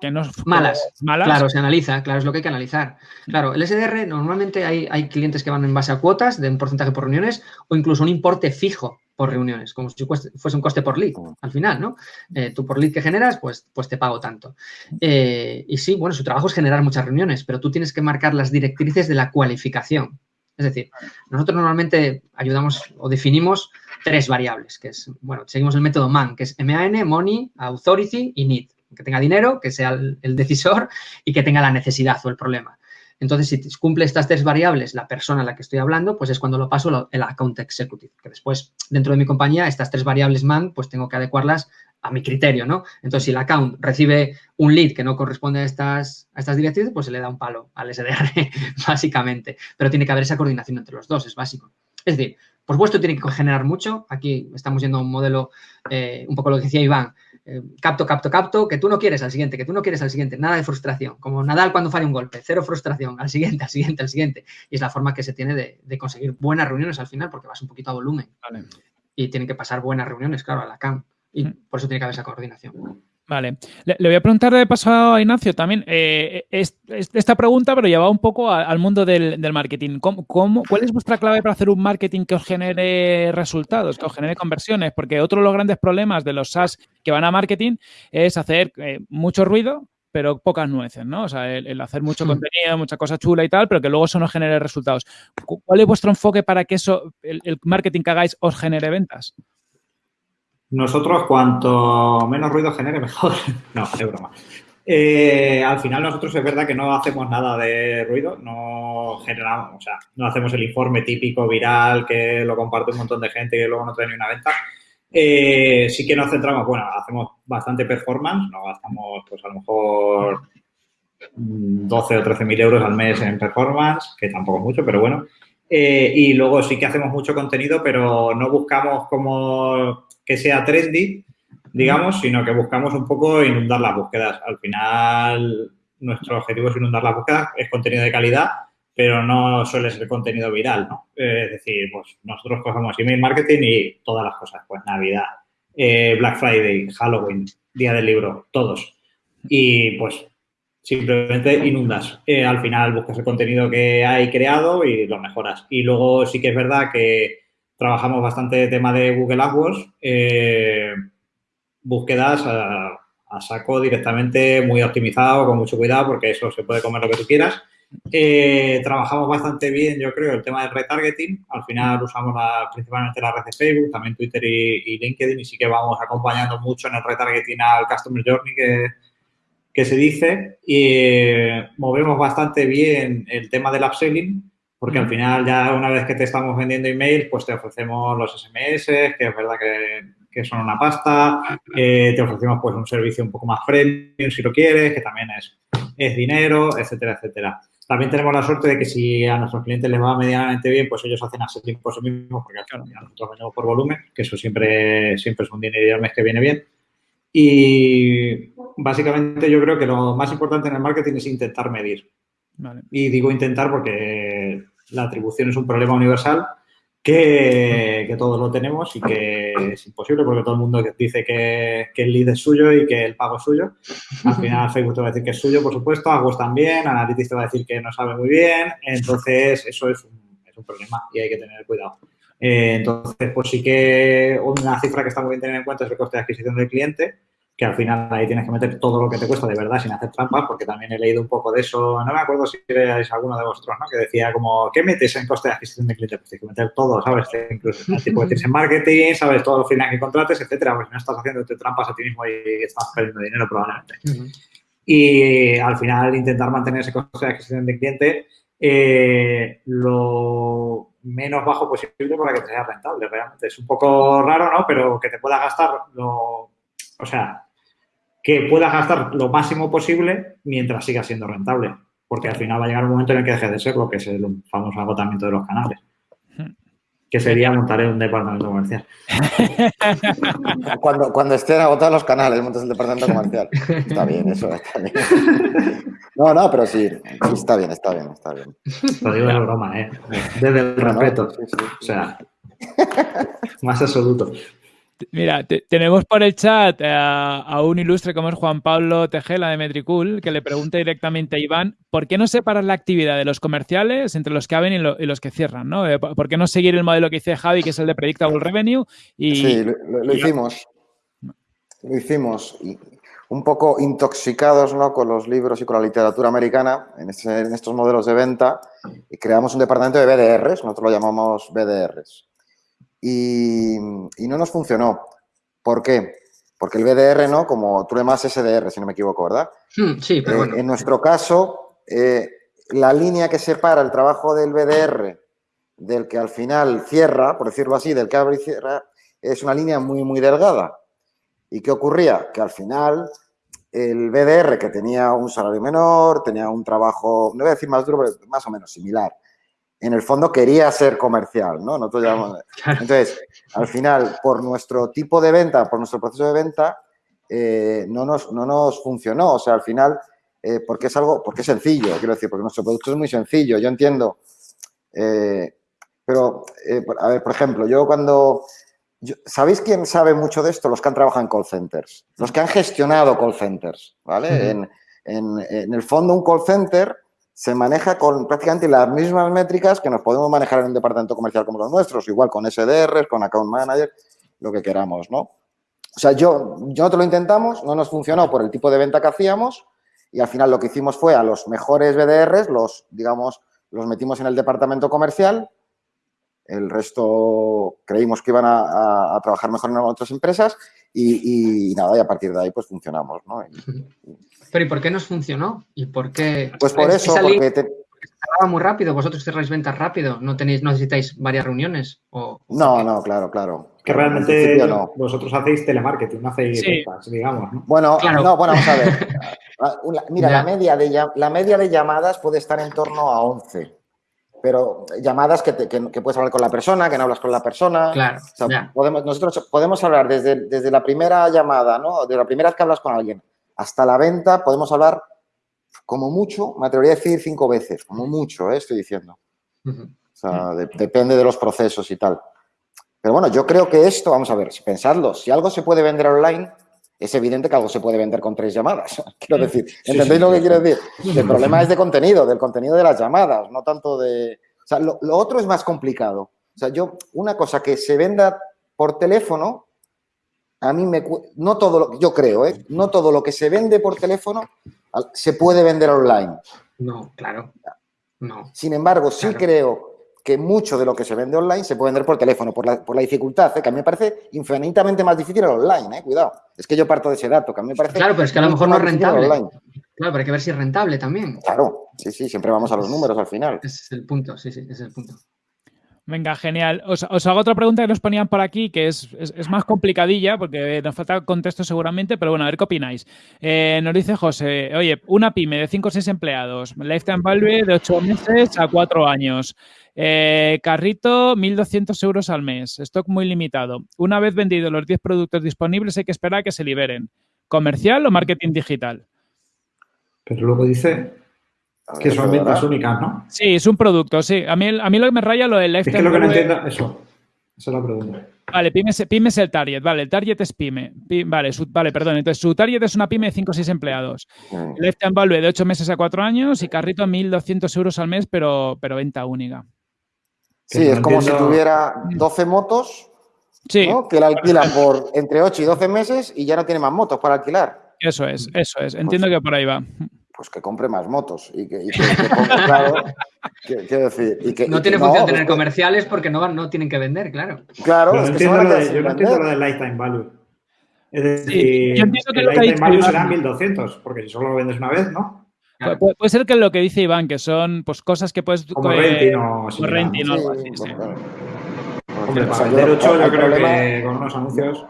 que no malas, malas? Claro, se analiza, claro, es lo que hay que analizar. Claro, el SDR normalmente hay, hay clientes que van en base a cuotas de un porcentaje por reuniones o incluso un importe fijo por reuniones, como si fuese un coste por lead al final, ¿no? Eh, tú por lead que generas, pues, pues te pago tanto. Eh, y sí, bueno, su trabajo es generar muchas reuniones, pero tú tienes que marcar las directrices de la cualificación. Es decir, nosotros normalmente ayudamos o definimos tres variables, que es, bueno, seguimos el método MAN, que es MAN, Money, Authority y Need. Que tenga dinero, que sea el, decisor y que tenga la necesidad o el problema. Entonces, si cumple estas tres variables la persona a la que estoy hablando, pues es cuando lo paso el account executive, que después, dentro de mi compañía, estas tres variables MAN, pues tengo que adecuarlas a mi criterio, ¿no? Entonces, si el account recibe un lead que no corresponde a estas, a estas directrices, pues se le da un palo al SDR, básicamente. Pero tiene que haber esa coordinación entre los dos, es básico. Es decir, por supuesto tiene que generar mucho. Aquí estamos yendo a un modelo, eh, un poco lo que decía Iván, eh, capto, capto, capto, que tú no quieres al siguiente, que tú no quieres al siguiente, nada de frustración. Como Nadal cuando falla un golpe, cero frustración, al siguiente, al siguiente, al siguiente. Y es la forma que se tiene de, conseguir buenas reuniones al final, porque vas un poquito a volumen. Y tienen que pasar buenas reuniones, claro, a la CAM. Y por eso tiene que haber esa coordinación. Vale. Le, voy a preguntar de paso a Ignacio también eh, esta pregunta, pero lleva un poco al mundo del, marketing. ¿Cómo, cuál es vuestra clave para hacer un marketing que os genere resultados, que os genere conversiones? Porque otro de los grandes problemas de los SaaS que van a marketing es hacer eh, mucho ruido, pero pocas nueces, ¿no? O sea, el, hacer mucho hmm. contenido, mucha cosa chula y tal, pero que luego eso no genere resultados. ¿Cuál es vuestro enfoque para que eso, el marketing que hagáis, os genere ventas? Nosotros, cuanto menos ruido genere, mejor. no, es broma. Eh, al final nosotros es verdad que no hacemos nada de ruido, no generamos, o sea, no hacemos el informe típico viral que lo comparte un montón de gente y luego no trae ni una venta. Eh, sí que nos centramos, bueno, hacemos bastante performance, no gastamos pues a lo mejor 12 o 13 mil euros al mes en performance, que tampoco es mucho, pero bueno. Eh, y luego sí que hacemos mucho contenido, pero no buscamos como que sea trendy, digamos, sino que buscamos un poco inundar las búsquedas. Al final, nuestro objetivo es inundar las búsquedas, es contenido de calidad, pero no suele ser contenido viral, ¿no? Es decir, pues nosotros cogemos email marketing y todas las cosas, pues Navidad, eh, Black Friday, Halloween, Día del Libro, todos. Y pues simplemente inundas. Eh, al final buscas el contenido que hay creado y lo mejoras. Y luego sí que es verdad que trabajamos bastante tema de Google AdWords, eh, búsquedas a, saco directamente, muy optimizado, con mucho cuidado, porque eso se puede comer lo que tú quieras. Eh, trabajamos bastante bien, yo creo, el tema del retargeting. Al final usamos principalmente la red de Facebook, también Twitter y, LinkedIn, y sí que vamos acompañando mucho en el retargeting al Customer Journey que, que se dice. Y eh, movemos bastante bien el tema del upselling porque al final ya una vez que te estamos vendiendo email, pues te ofrecemos los SMS, que es verdad que, son una pasta, eh, te ofrecemos pues un servicio un poco más premium si lo quieres, que también es, es dinero, etcétera, etcétera. También tenemos la suerte de que si a nuestros clientes les va medianamente bien, pues ellos hacen así por sí mismos, porque final nosotros vendemos por volumen, que eso siempre, siempre es un dinero al mes que viene bien. Y básicamente yo creo que lo más importante en el marketing es intentar medir. Y digo intentar porque la atribución es un problema universal que, todos lo tenemos y que es imposible porque todo el mundo dice que, el lead es suyo y que el pago es suyo. Al final Facebook te va a decir que es suyo, por supuesto, AdWords también, Analytics te va a decir que no sabe muy bien, entonces eso es un, es un problema y hay que tener cuidado. Eh, entonces, pues sí que una cifra que está muy bien tener en cuenta es el coste de adquisición del cliente, que al final ahí tienes que meter todo lo que te cuesta de verdad sin hacer trampas, porque también he leído un poco de eso, no me acuerdo si eres alguno de vosotros, ¿no? Que decía como, ¿qué metes en coste de adquisición de clientes? Pues tienes que meter todo, ¿sabes? Incluso tipo que tienes en marketing, ¿sabes? Todos los finales que contrates, etcétera, pues no estás haciendo trampas a ti mismo y estás perdiendo dinero probablemente. Y al final intentar mantener ese coste de adquisición de cliente eh, lo menos bajo posible para que te sea rentable, realmente. Es un poco raro, ¿no? Pero que te pueda gastar lo o sea, que puedas gastar lo máximo posible mientras siga siendo rentable. Porque al final va a llegar un momento en el que deje de ser lo que es el famoso agotamiento de los canales. que sería montar un departamento comercial. cuando, cuando estén agotados los canales, montas el departamento comercial. Está bien, eso está bien. No, no, pero sí, está bien, está bien, está bien. Lo digo de broma, ¿eh? Desde el respeto. O sea, más absoluto. Mira, tenemos por el chat a, un ilustre como es Juan Pablo Tejela de Metricool, que le pregunta directamente a Iván, ¿por qué no separar la actividad de los comerciales entre los que abren y, los que cierran? ¿no? Eh, ¿Por qué no seguir el modelo que dice Javi, que es el de Predictable Revenue? Y, sí, lo, hicimos. Lo hicimos. un poco intoxicados ¿no? con los libros y con la literatura americana en, en estos modelos de venta y creamos un departamento de BDRs, nosotros lo llamamos BDRs y, no nos funcionó. ¿Por qué? Porque el BDR, ¿no? Como tú le llamas SDR, si no me equivoco, ¿verdad? Hmm, sí, pero eh, bueno. En nuestro caso, eh, la línea que separa el trabajo del BDR del que al final cierra, por decirlo así, del que abre y cierra, es una línea muy, muy delgada. ¿Y qué ocurría? Que al final el BDR, que tenía un salario menor, tenía un trabajo, no voy a decir más duro, pero más o menos similar, en el fondo quería ser comercial, ¿no? Entonces, al final, por nuestro tipo de venta, por nuestro proceso de venta, eh, no, nos, no nos funcionó. O sea, al final, eh, porque es algo, porque es sencillo, quiero decir, porque nuestro producto es muy sencillo, yo entiendo. Eh, pero, a ver, por ejemplo, yo cuando... ¿Sabéis quién sabe mucho de esto? Los que han trabajado en call centers, los que han gestionado call centers, ¿vale? en, en el fondo, un call center se maneja con prácticamente las mismas métricas que nos podemos manejar en un departamento comercial como los nuestros, igual con SDR, con Account Manager, lo que queramos, ¿no? O sea, yo, nosotros lo intentamos, no nos funcionó por el tipo de venta que hacíamos y al final lo que hicimos fue a los mejores BDRs, los, digamos, los metimos en el departamento comercial, el resto creímos que iban a, trabajar mejor en otras empresas y, nada, y a partir de ahí pues funcionamos. Pero ¿y por qué nos funcionó? ¿Y por qué? Pues por eso, porque te... muy rápido, vosotros cerráis ventas rápido, no tenéis, no necesitáis varias reuniones. ¿o, no, no, claro, claro. Que realmente vosotros hacéis telemarketing, no hacéis ventas, digamos. ¿no? Bueno, no, bueno, vamos a ver. Ah, mira, la media, de, la media de llamadas puede estar en torno a 11 pero llamadas que, puedes hablar con la persona, que no hablas con la persona. Claro. podemos, nosotros podemos hablar desde, desde la primera llamada, ¿no? De la primera vez que hablas con alguien hasta la venta podemos hablar como mucho, me atrevería a decir cinco veces, como mucho, ¿eh? estoy diciendo. O sea, depende de los procesos y tal. Pero bueno, yo creo que esto, vamos a ver, pensadlo, si algo se puede vender online, es evidente que algo se puede vender con tres llamadas. Quiero decir, ¿entendéis lo que quiero decir? El problema es de contenido, del contenido de las llamadas, no tanto de... O sea, lo, lo otro es más complicado. O sea, yo, una cosa que se venda por teléfono, a mí me... No todo lo, yo creo, ¿eh? No todo lo que se vende por teléfono se puede vender online. No, claro. No. Sin embargo, sí creo que mucho de lo que se vende online se puede vender por teléfono, por la, por la dificultad, ¿eh? que a mí me parece infinitamente más difícil el online, ¿eh? cuidado. Es que yo parto de ese dato, que a mí me parece... Claro, pero es que a lo mejor no es rentable. Claro, pero hay que ver si es rentable también. Claro, sí, sí, siempre vamos a los números al final. Ese es el punto, sí, sí, ese es el punto. Venga, genial. Os, hago otra pregunta que nos ponían por aquí, que es, más complicadilla, porque nos falta contexto seguramente, pero bueno, a ver qué opináis. Eh, nos dice José, oye, una pyme de 5 o 6 empleados, lifetime value de 8 meses a 4 años, eh, carrito 1.200 euros al mes, stock muy limitado. Una vez vendidos los 10 productos disponibles hay que esperar a que se liberen. ¿Comercial o marketing digital? Pero luego dice que son ventas únicas, ¿no? Sí, es un producto, sí. A mí, a mí lo que me raya lo del lifetime. Es que lo que no entiendo, eso. Esa es la pregunta. Vale, pyme es, el target, vale, el target es pyme. vale, vale, perdón, entonces su target es una pyme de 5 o 6 empleados. Mm. Lifetime value de 8 meses a 4 años y carrito 1.200 euros al mes, pero, pero venta única. Sí, es como si tuviera 12 motos sí. que la alquilan por entre 8 y 12 meses y ya no tiene más motos para alquilar. Eso es, eso es. Entiendo pues que por ahí va pues que compre más motos y que, claro, decir, y que, no tiene función tener comerciales porque no, no tienen que vender, claro. Claro, es que yo no entiendo lo del lifetime value. Es decir, el lifetime value será 1200, porque si solo lo vendes una vez, ¿no? Puede, ser que lo que dice Iván, que son pues cosas que puedes... Como renting o Como renting o algo así, Hombre, para vender 8 yo creo que con unos anuncios...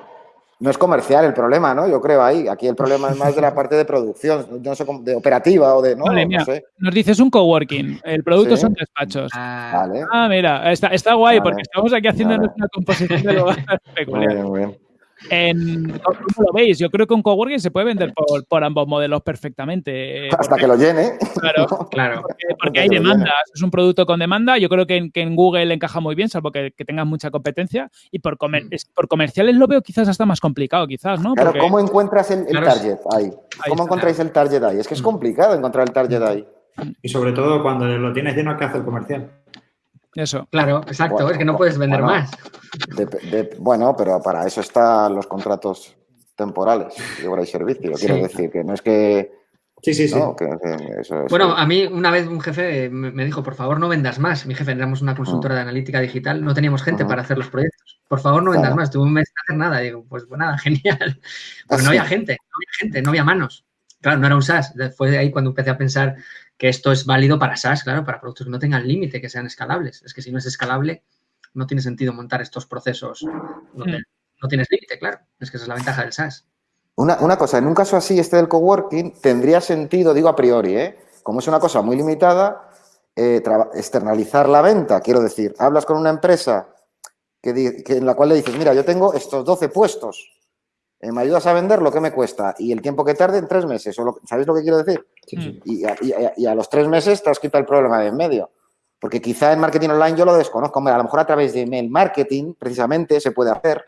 no es comercial el problema, ¿no? Yo creo ahí. Aquí el problema es más de la parte de producción, no sé, de operativa o de. No, vale, mira, Nos dices un coworking. El producto son despachos. Ah, vale. ah mira, está, está guay porque estamos aquí haciendo nuestra composición de lo Muy bien, muy bien. En, ¿Cómo lo veis? Yo creo que un coworking se puede vender por, ambos modelos perfectamente. Eh, Hasta que lo llene. Claro, claro. Porque, hay demandas. Es un producto con demanda. Yo creo que en, Google encaja muy bien, salvo que, que tengas mucha competencia. Y por, mm. por comerciales lo veo quizás hasta más complicado, quizás, ¿no? Claro, ¿cómo encuentras el, target ahí? ¿Cómo encontráis el target ahí? Es que es mm. complicado encontrar el target ahí. Y sobre todo cuando lo tienes lleno, ¿qué hace el comercial? Eso. Claro, exacto, es que no puedes vender más. bueno, pero para eso están los contratos temporales de obra y servicio. Quiero decir que no es que. Sí, sí, sí. bueno, a mí una vez un jefe me dijo, por favor, no vendas más. Mi jefe, éramos una consultora de analítica digital, no teníamos gente para hacer los proyectos. Por favor, no vendas más. Tuve un mes sin hacer nada. Digo, pues, pues nada, genial. Pues no había gente, no había gente, no había manos. Claro, no era un SaaS. Fue ahí cuando empecé a pensar que esto es válido para SaaS, claro, para productos que no tengan límite, que sean escalables. Es que si no es escalable, no tiene sentido montar estos procesos donde mm. no tienes límite, claro. Es que esa es la ventaja del SaaS. Una, cosa, en un caso así, este del coworking, tendría sentido, digo a priori, ¿eh? como es una cosa muy limitada, eh, externalizar la venta. Quiero decir, hablas con una empresa que, en la cual le dices, mira, yo tengo estos 12 puestos, ¿me ayudas a vender lo que me cuesta? Y el tiempo que tarde en tres meses. O ¿Sabéis lo que quiero decir? Y, a, los tres meses te has quitado el problema de en medio. Porque quizá en marketing online yo lo desconozco. a lo mejor a través de email marketing, precisamente, se puede hacer.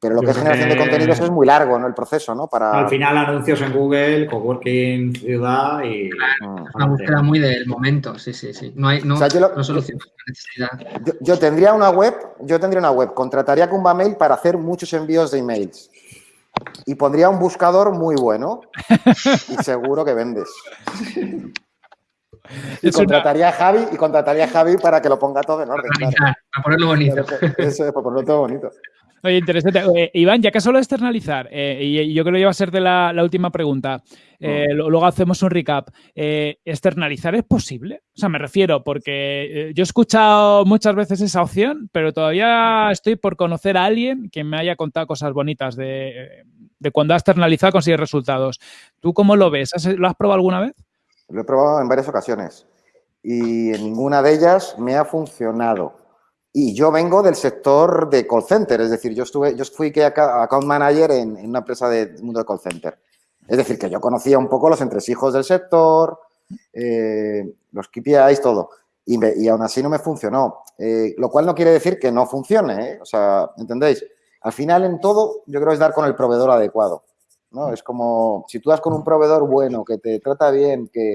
Pero lo que es generación de contenidos es muy largo, ¿no? El proceso, ¿no? Para... Al final, anuncios en Google, coworking, ciudad y... Claro, una búsqueda muy del momento, sí, sí, sí. No hay, no, no solución necesidad. Yo, yo, tendría una web, yo tendría una web, contrataría con Mail para hacer muchos envíos de emails y pondría un buscador muy bueno y seguro que vendes. Y contrataría a Javi y contrataría a Javi para que lo ponga todo en orden. Para ponerlo bonito. Eso es, para ponerlo todo bonito. Oye, interesante. Iván, ya que solo externalizar, eh, y yo creo que va a ser de la, última pregunta, eh, mm. luego hacemos un recap. Eh, ¿Externalizar es posible? O sea, me refiero, porque yo he escuchado muchas veces esa opción, pero todavía estoy por conocer a alguien que me haya contado cosas bonitas de, cuando ha externalizado consigue resultados. ¿Tú cómo lo ves? ¿Lo has probado alguna vez? Lo he probado en varias ocasiones y en ninguna de ellas me ha funcionado. Y yo vengo del sector de call center, es decir, yo, estuve, yo fui account manager en, una empresa del mundo de call center. Es decir, que yo conocía un poco los entresijos del sector, eh, los KPIs, todo. Y, aún así no me funcionó. Eh, lo cual no quiere decir que no funcione, ¿eh? O sea, ¿entendéis? Al final, en todo, yo creo que es dar con el proveedor adecuado. ¿no? Es como, si tú das con un proveedor bueno, que te trata bien, que,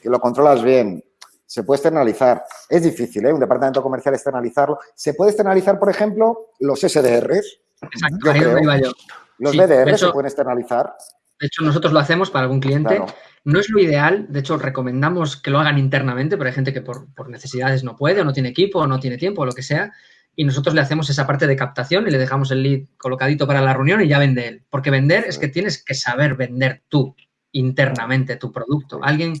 que lo controlas bien, se puede externalizar. Es difícil, ¿eh? Un departamento comercial externalizarlo. Se puede externalizar, por ejemplo, los SDRs. Exacto, ahí donde iba yo. Los BDRs se pueden externalizar. De hecho, nosotros lo hacemos para algún cliente. No es lo ideal, de hecho, recomendamos que lo hagan internamente, pero hay gente que por, necesidades no puede, o no tiene equipo, o no tiene tiempo, o lo que sea. Y nosotros le hacemos esa parte de captación y le dejamos el lead colocadito para la reunión y ya vende él. Porque vender es que tienes que saber vender tú internamente tu producto. Alguien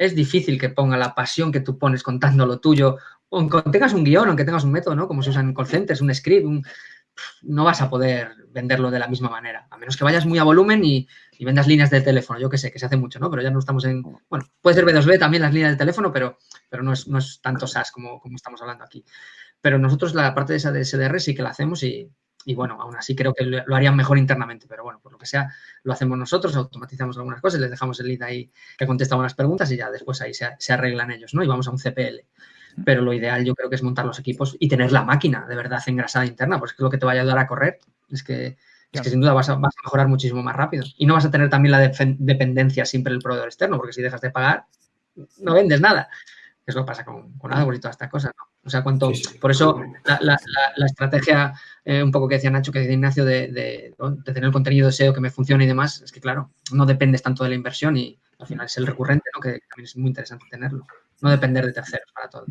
es difícil que ponga la pasión que tú pones contando lo tuyo, aunque tengas un guion, aunque tengas un método, ¿no? Como se usa en call centers, un script, no vas a poder venderlo de la misma manera, a menos que vayas muy a volumen y, vendas líneas de teléfono, yo que sé, que se hace mucho, ¿no? Pero ya no estamos en, bueno, puede ser B2B también las líneas de teléfono, pero, pero no, es, no es tanto SaaS como, como estamos hablando aquí. Pero nosotros la parte de esa de SDR sí que la hacemos y, y bueno, aún así creo que lo harían mejor internamente, pero bueno, por lo que sea, lo hacemos nosotros, automatizamos algunas cosas, les dejamos el lead ahí que contesta unas preguntas y ya después ahí se, arreglan ellos, ¿no? Y vamos a un CPL. Pero lo ideal yo creo que es montar los equipos y tener la máquina de verdad engrasada interna, porque es lo que te va a ayudar a correr. Es que, es que sin duda vas a, mejorar muchísimo más rápido. Y no vas a tener también la dependencia siempre del proveedor externo, porque si dejas de pagar, no vendes nada. Es lo que pasa con, con AdWords y todas estas cosas, ¿no? O sea, cuánto. Por eso la, estrategia, eh, un poco que decía Nacho, que decía Ignacio, de, tener el contenido de SEO que me funcione y demás, es que, claro, no dependes tanto de la inversión y al final es el recurrente, ¿no? Que también es muy interesante tenerlo. No depender de terceros para todo.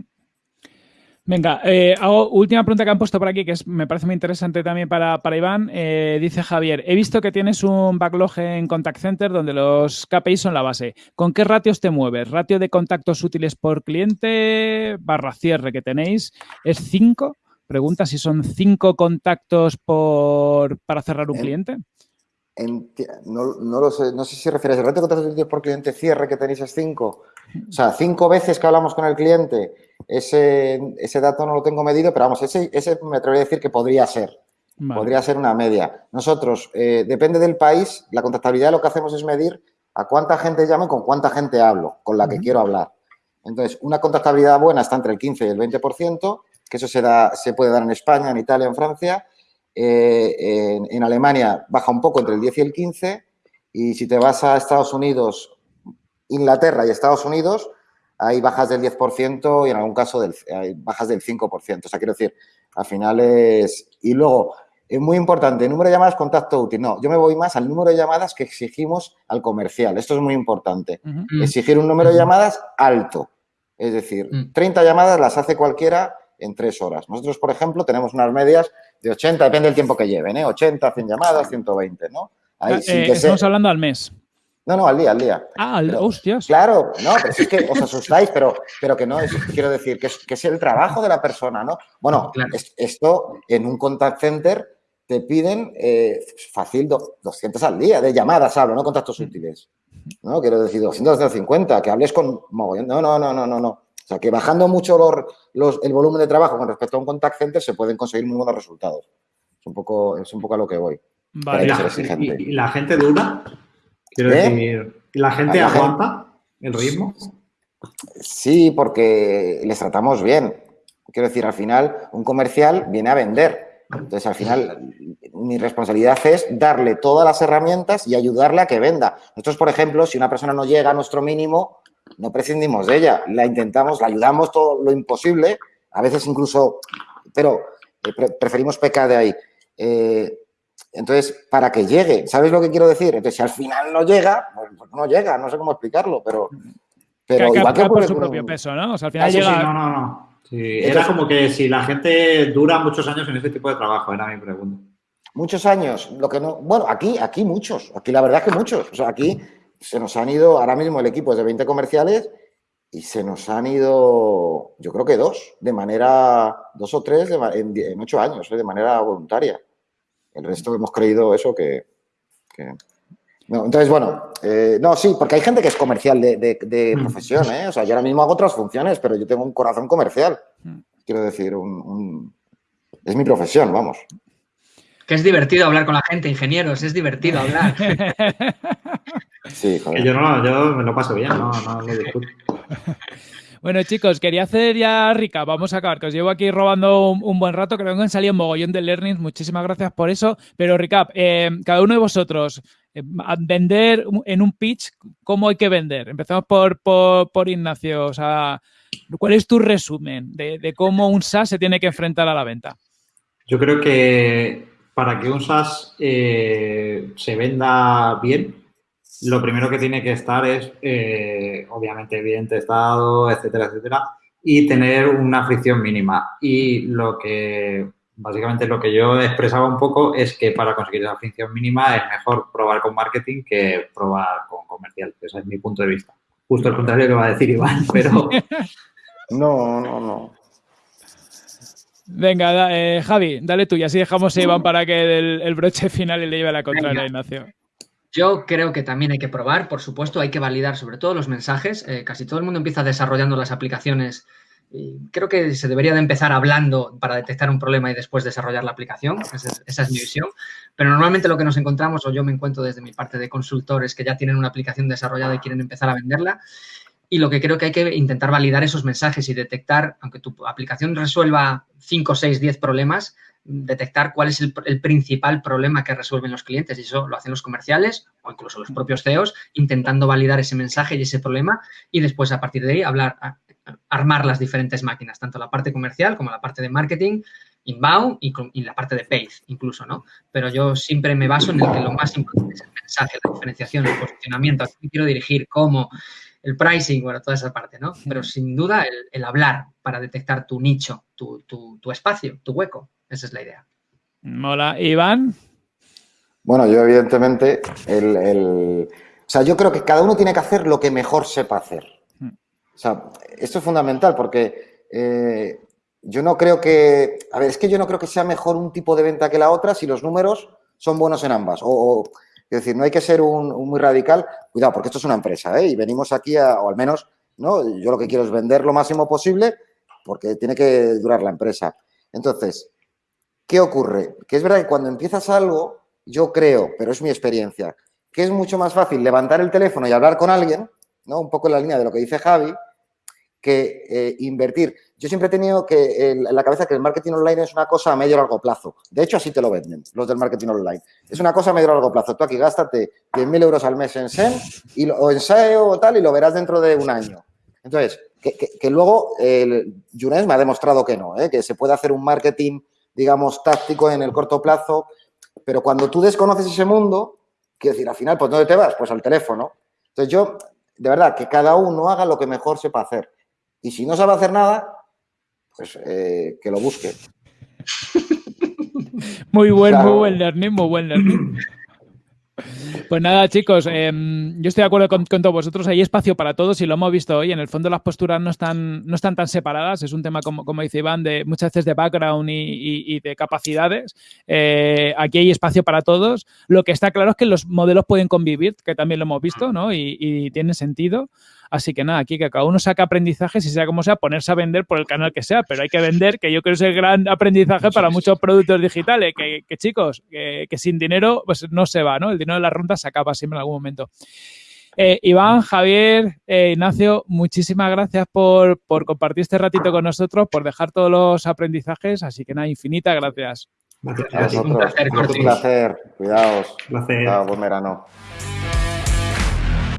Venga, eh, hago última pregunta que han puesto por aquí, que es, me parece muy interesante también para, Iván. Eh, dice Javier, he visto que tienes un backlog en Contact Center donde los KPIs son la base. ¿Con qué ratios te mueves? ¿Ratio de contactos útiles por cliente barra cierre que tenéis es 5? pregunta si son cinco contactos por, para cerrar un cliente. No, lo sé, no sé si refieres al reto de contactos por cliente cierre que tenéis es cinco. O sea, cinco veces que hablamos con el cliente, ese, ese dato no lo tengo medido, pero vamos, ese, ese me atrevería a decir que podría ser. Podría ser una media. Nosotros, eh, depende del país, la contactabilidad lo que hacemos es medir a cuánta gente llamo y con cuánta gente hablo, con la que quiero hablar. Entonces, una contactabilidad buena está entre el 15 y el 20%, que eso se, da, se puede dar en España, en Italia, en Francia. Eh, en, Alemania baja un poco entre el 10 y el 15. Y si te vas a Estados Unidos, Inglaterra y Estados Unidos, hay bajas del 10% y en algún caso del, hay bajas del 5%. O sea, quiero decir, al final es... Y luego, es muy importante, número de llamadas, contacto útil. No, yo me voy más al número de llamadas que exigimos al comercial. Esto es muy importante. Exigir un número de llamadas alto. Es decir, 30 mm. llamadas las hace cualquiera en tres horas. Nosotros, por ejemplo, tenemos unas medias de 80, depende del tiempo que lleven, ¿eh? 80, 100 llamadas, 120, ¿no? Ahí, eh, estamos hablando al mes. No, no, al día, al día. Ah, al, hostias. Claro, no, pero es que os asustáis, pero, pero que no, es, quiero decir, que es, que es el trabajo de la persona, ¿no? Bueno, esto en un contact center te piden eh, fácil 200 al día de llamadas, hablo, no contactos útiles. ¿no? Quiero decir, 200, 250, que hables con mogollón. No, no, no, no, no, no. O sea, que bajando mucho los, el volumen de trabajo con respecto a un contact center se pueden conseguir muy buenos resultados. Es un poco, es un poco a lo que voy. Vale. ¿Y, la gente dura? Quiero ¿Eh? decir, ¿la gente aguanta el ritmo? Sí, porque les tratamos bien. Quiero decir, al final, un comercial viene a vender entonces, al final, mi responsabilidad es darle todas las herramientas y ayudarle a que venda. Nosotros, por ejemplo, si una persona no llega a nuestro mínimo, no prescindimos de ella. La intentamos, la ayudamos todo lo imposible, a veces incluso, pero eh, preferimos pecar de ahí. Eh, entonces, para que llegue, ¿sabes lo que quiero decir? Entonces, si al final no llega, pues, pues no llega, no sé cómo explicarlo, pero... pero igual que por su propio peso, ¿no? O sea, al final llega... no, no, no. Sí, era como que si la gente dura muchos años en ese tipo de trabajo, era mi pregunta. Muchos años, lo que no, bueno, aquí, aquí muchos, aquí la verdad es que muchos, o sea, aquí se nos han ido, ahora mismo el equipo es de 20 comerciales y se nos han ido, yo creo que dos, de manera, dos o tres en, ocho años, ¿eh? de manera voluntaria. El resto hemos creído eso que entonces, bueno, eh, no, sí, porque hay gente que es comercial de, mm. profesión, ¿eh? O sea, yo ahora mismo hago otras funciones, pero yo tengo un corazón comercial. Mm. Quiero decir, es mi profesión, vamos. Que es divertido hablar con la gente, ingenieros, es divertido hablar. sí, joder. yo no, yo me lo paso bien, no, no lo discuto. Bueno, chicos, quería hacer ya rica. Vamos a acabar, que os llevo aquí robando un, buen rato. Creo que han salido un mogollón de learnings. Muchísimas gracias por eso. Pero, recap, eh, cada uno de vosotros, eh, vender en un pitch, ¿cómo hay que vender? Empezamos por, por, Ignacio. O sea, ¿cuál es tu resumen de, cómo un SaaS se tiene que enfrentar a la venta? Yo creo que para que un SaaS eh, se venda bien, lo primero que tiene que estar es, eh, obviamente, bien testado, etcétera, etcétera, y tener una fricción mínima. Y lo que, básicamente, lo que yo expresaba un poco es que para conseguir esa fricción mínima es mejor probar con marketing que probar con comercial. Ese es mi punto de vista. Justo el contrario que va a decir Iván, pero... No, no, no. Venga, eh, Javi, dale tú y así dejamos a Iván para que el, broche final le lleve la contraria a Ignacio. Yo creo que también hay que probar, por supuesto, hay que validar sobre todo los mensajes. Eh, casi todo el mundo empieza desarrollando las aplicaciones. Creo que se debería de empezar hablando para detectar un problema y después desarrollar la aplicación. Esa es, mi visión. Pero normalmente lo que nos encontramos, o yo me encuentro desde mi parte de consultores que ya tienen una aplicación desarrollada y quieren empezar a venderla, y lo que creo que hay que intentar validar esos mensajes y detectar, aunque tu aplicación resuelva 5, 6, 10 problemas, detectar cuál es el, principal problema que resuelven los clientes y eso lo hacen los comerciales o incluso los propios CEOs intentando validar ese mensaje y ese problema y después a partir de ahí hablar, armar las diferentes máquinas, tanto la parte comercial como la parte de marketing, inbound y, la parte de paid incluso, ¿no? Pero yo siempre me baso en el que lo más importante es el mensaje, la diferenciación, el posicionamiento, a quién quiero dirigir, cómo, el pricing, bueno, toda esa parte, ¿no? Pero sin duda el, hablar para detectar tu nicho, tu, tu espacio, tu hueco. Esa es la idea. Mola. Iván. Bueno, yo evidentemente, el, o sea, yo creo que cada uno tiene que hacer lo que mejor sepa hacer. Hmm. O sea, esto es fundamental porque eh, yo no creo que, a ver, es que yo no creo que sea mejor un tipo de venta que la otra si los números son buenos en ambas. O, es decir, no hay que ser un, muy radical. Cuidado, porque esto es una empresa, ¿eh? Y venimos aquí a, o al menos, ¿no? Yo lo que quiero es vender lo máximo posible porque tiene que durar la empresa. Entonces, ¿qué ocurre? Que es verdad que cuando empiezas algo, yo creo, pero es mi experiencia, que es mucho más fácil levantar el teléfono y hablar con alguien, ¿no? Un poco en la línea de lo que dice Javi, que eh, invertir. Yo siempre he tenido que en la cabeza que el marketing online es una cosa a medio largo plazo. De hecho, así te lo venden los del marketing online. Es una cosa a medio largo plazo. Tú aquí gástate 10.000 euros al mes en SEM y o en SEO o tal y lo verás dentro de un año. Entonces, que, luego Younes me ha demostrado que no, ¿eh? que se puede hacer un marketing, digamos, táctico en el corto plazo, pero cuando tú desconoces ese mundo, quiero decir, al final, pues ¿dónde te vas? Pues al teléfono. Entonces yo, de verdad, que cada uno haga lo que mejor sepa hacer. Y si no sabe hacer nada, pues eh, que lo busque. Muy buen, muy buen learning, muy buen learning. Pues nada, chicos, em, yo estoy de acuerdo con, todos vosotros. Hay espacio para todos y lo hemos visto hoy. En el fondo las posturas no están, no están tan separadas. Es un tema, como, como dice Iván, de muchas veces de background y, de capacidades. Eh, aquí hay espacio para todos. Lo que está claro es que los modelos pueden convivir, que también lo hemos visto, ¿no? Y, y tiene sentido. Así que nada, aquí que cada uno saca aprendizajes y sea como sea, ponerse a vender por el canal que sea, pero hay que vender, que yo creo que es el gran aprendizaje para muchos productos digitales, que, chicos, que, sin dinero pues no se va, ¿no? El dinero de la ronda se acaba siempre en algún momento. Eh, Iván, Javier, eh, Ignacio, muchísimas gracias por, compartir este ratito con nosotros, por dejar todos los aprendizajes, así que nada, infinitas gracias. Gracias a vosotros. Un placer, Cuidaos. Buen verano.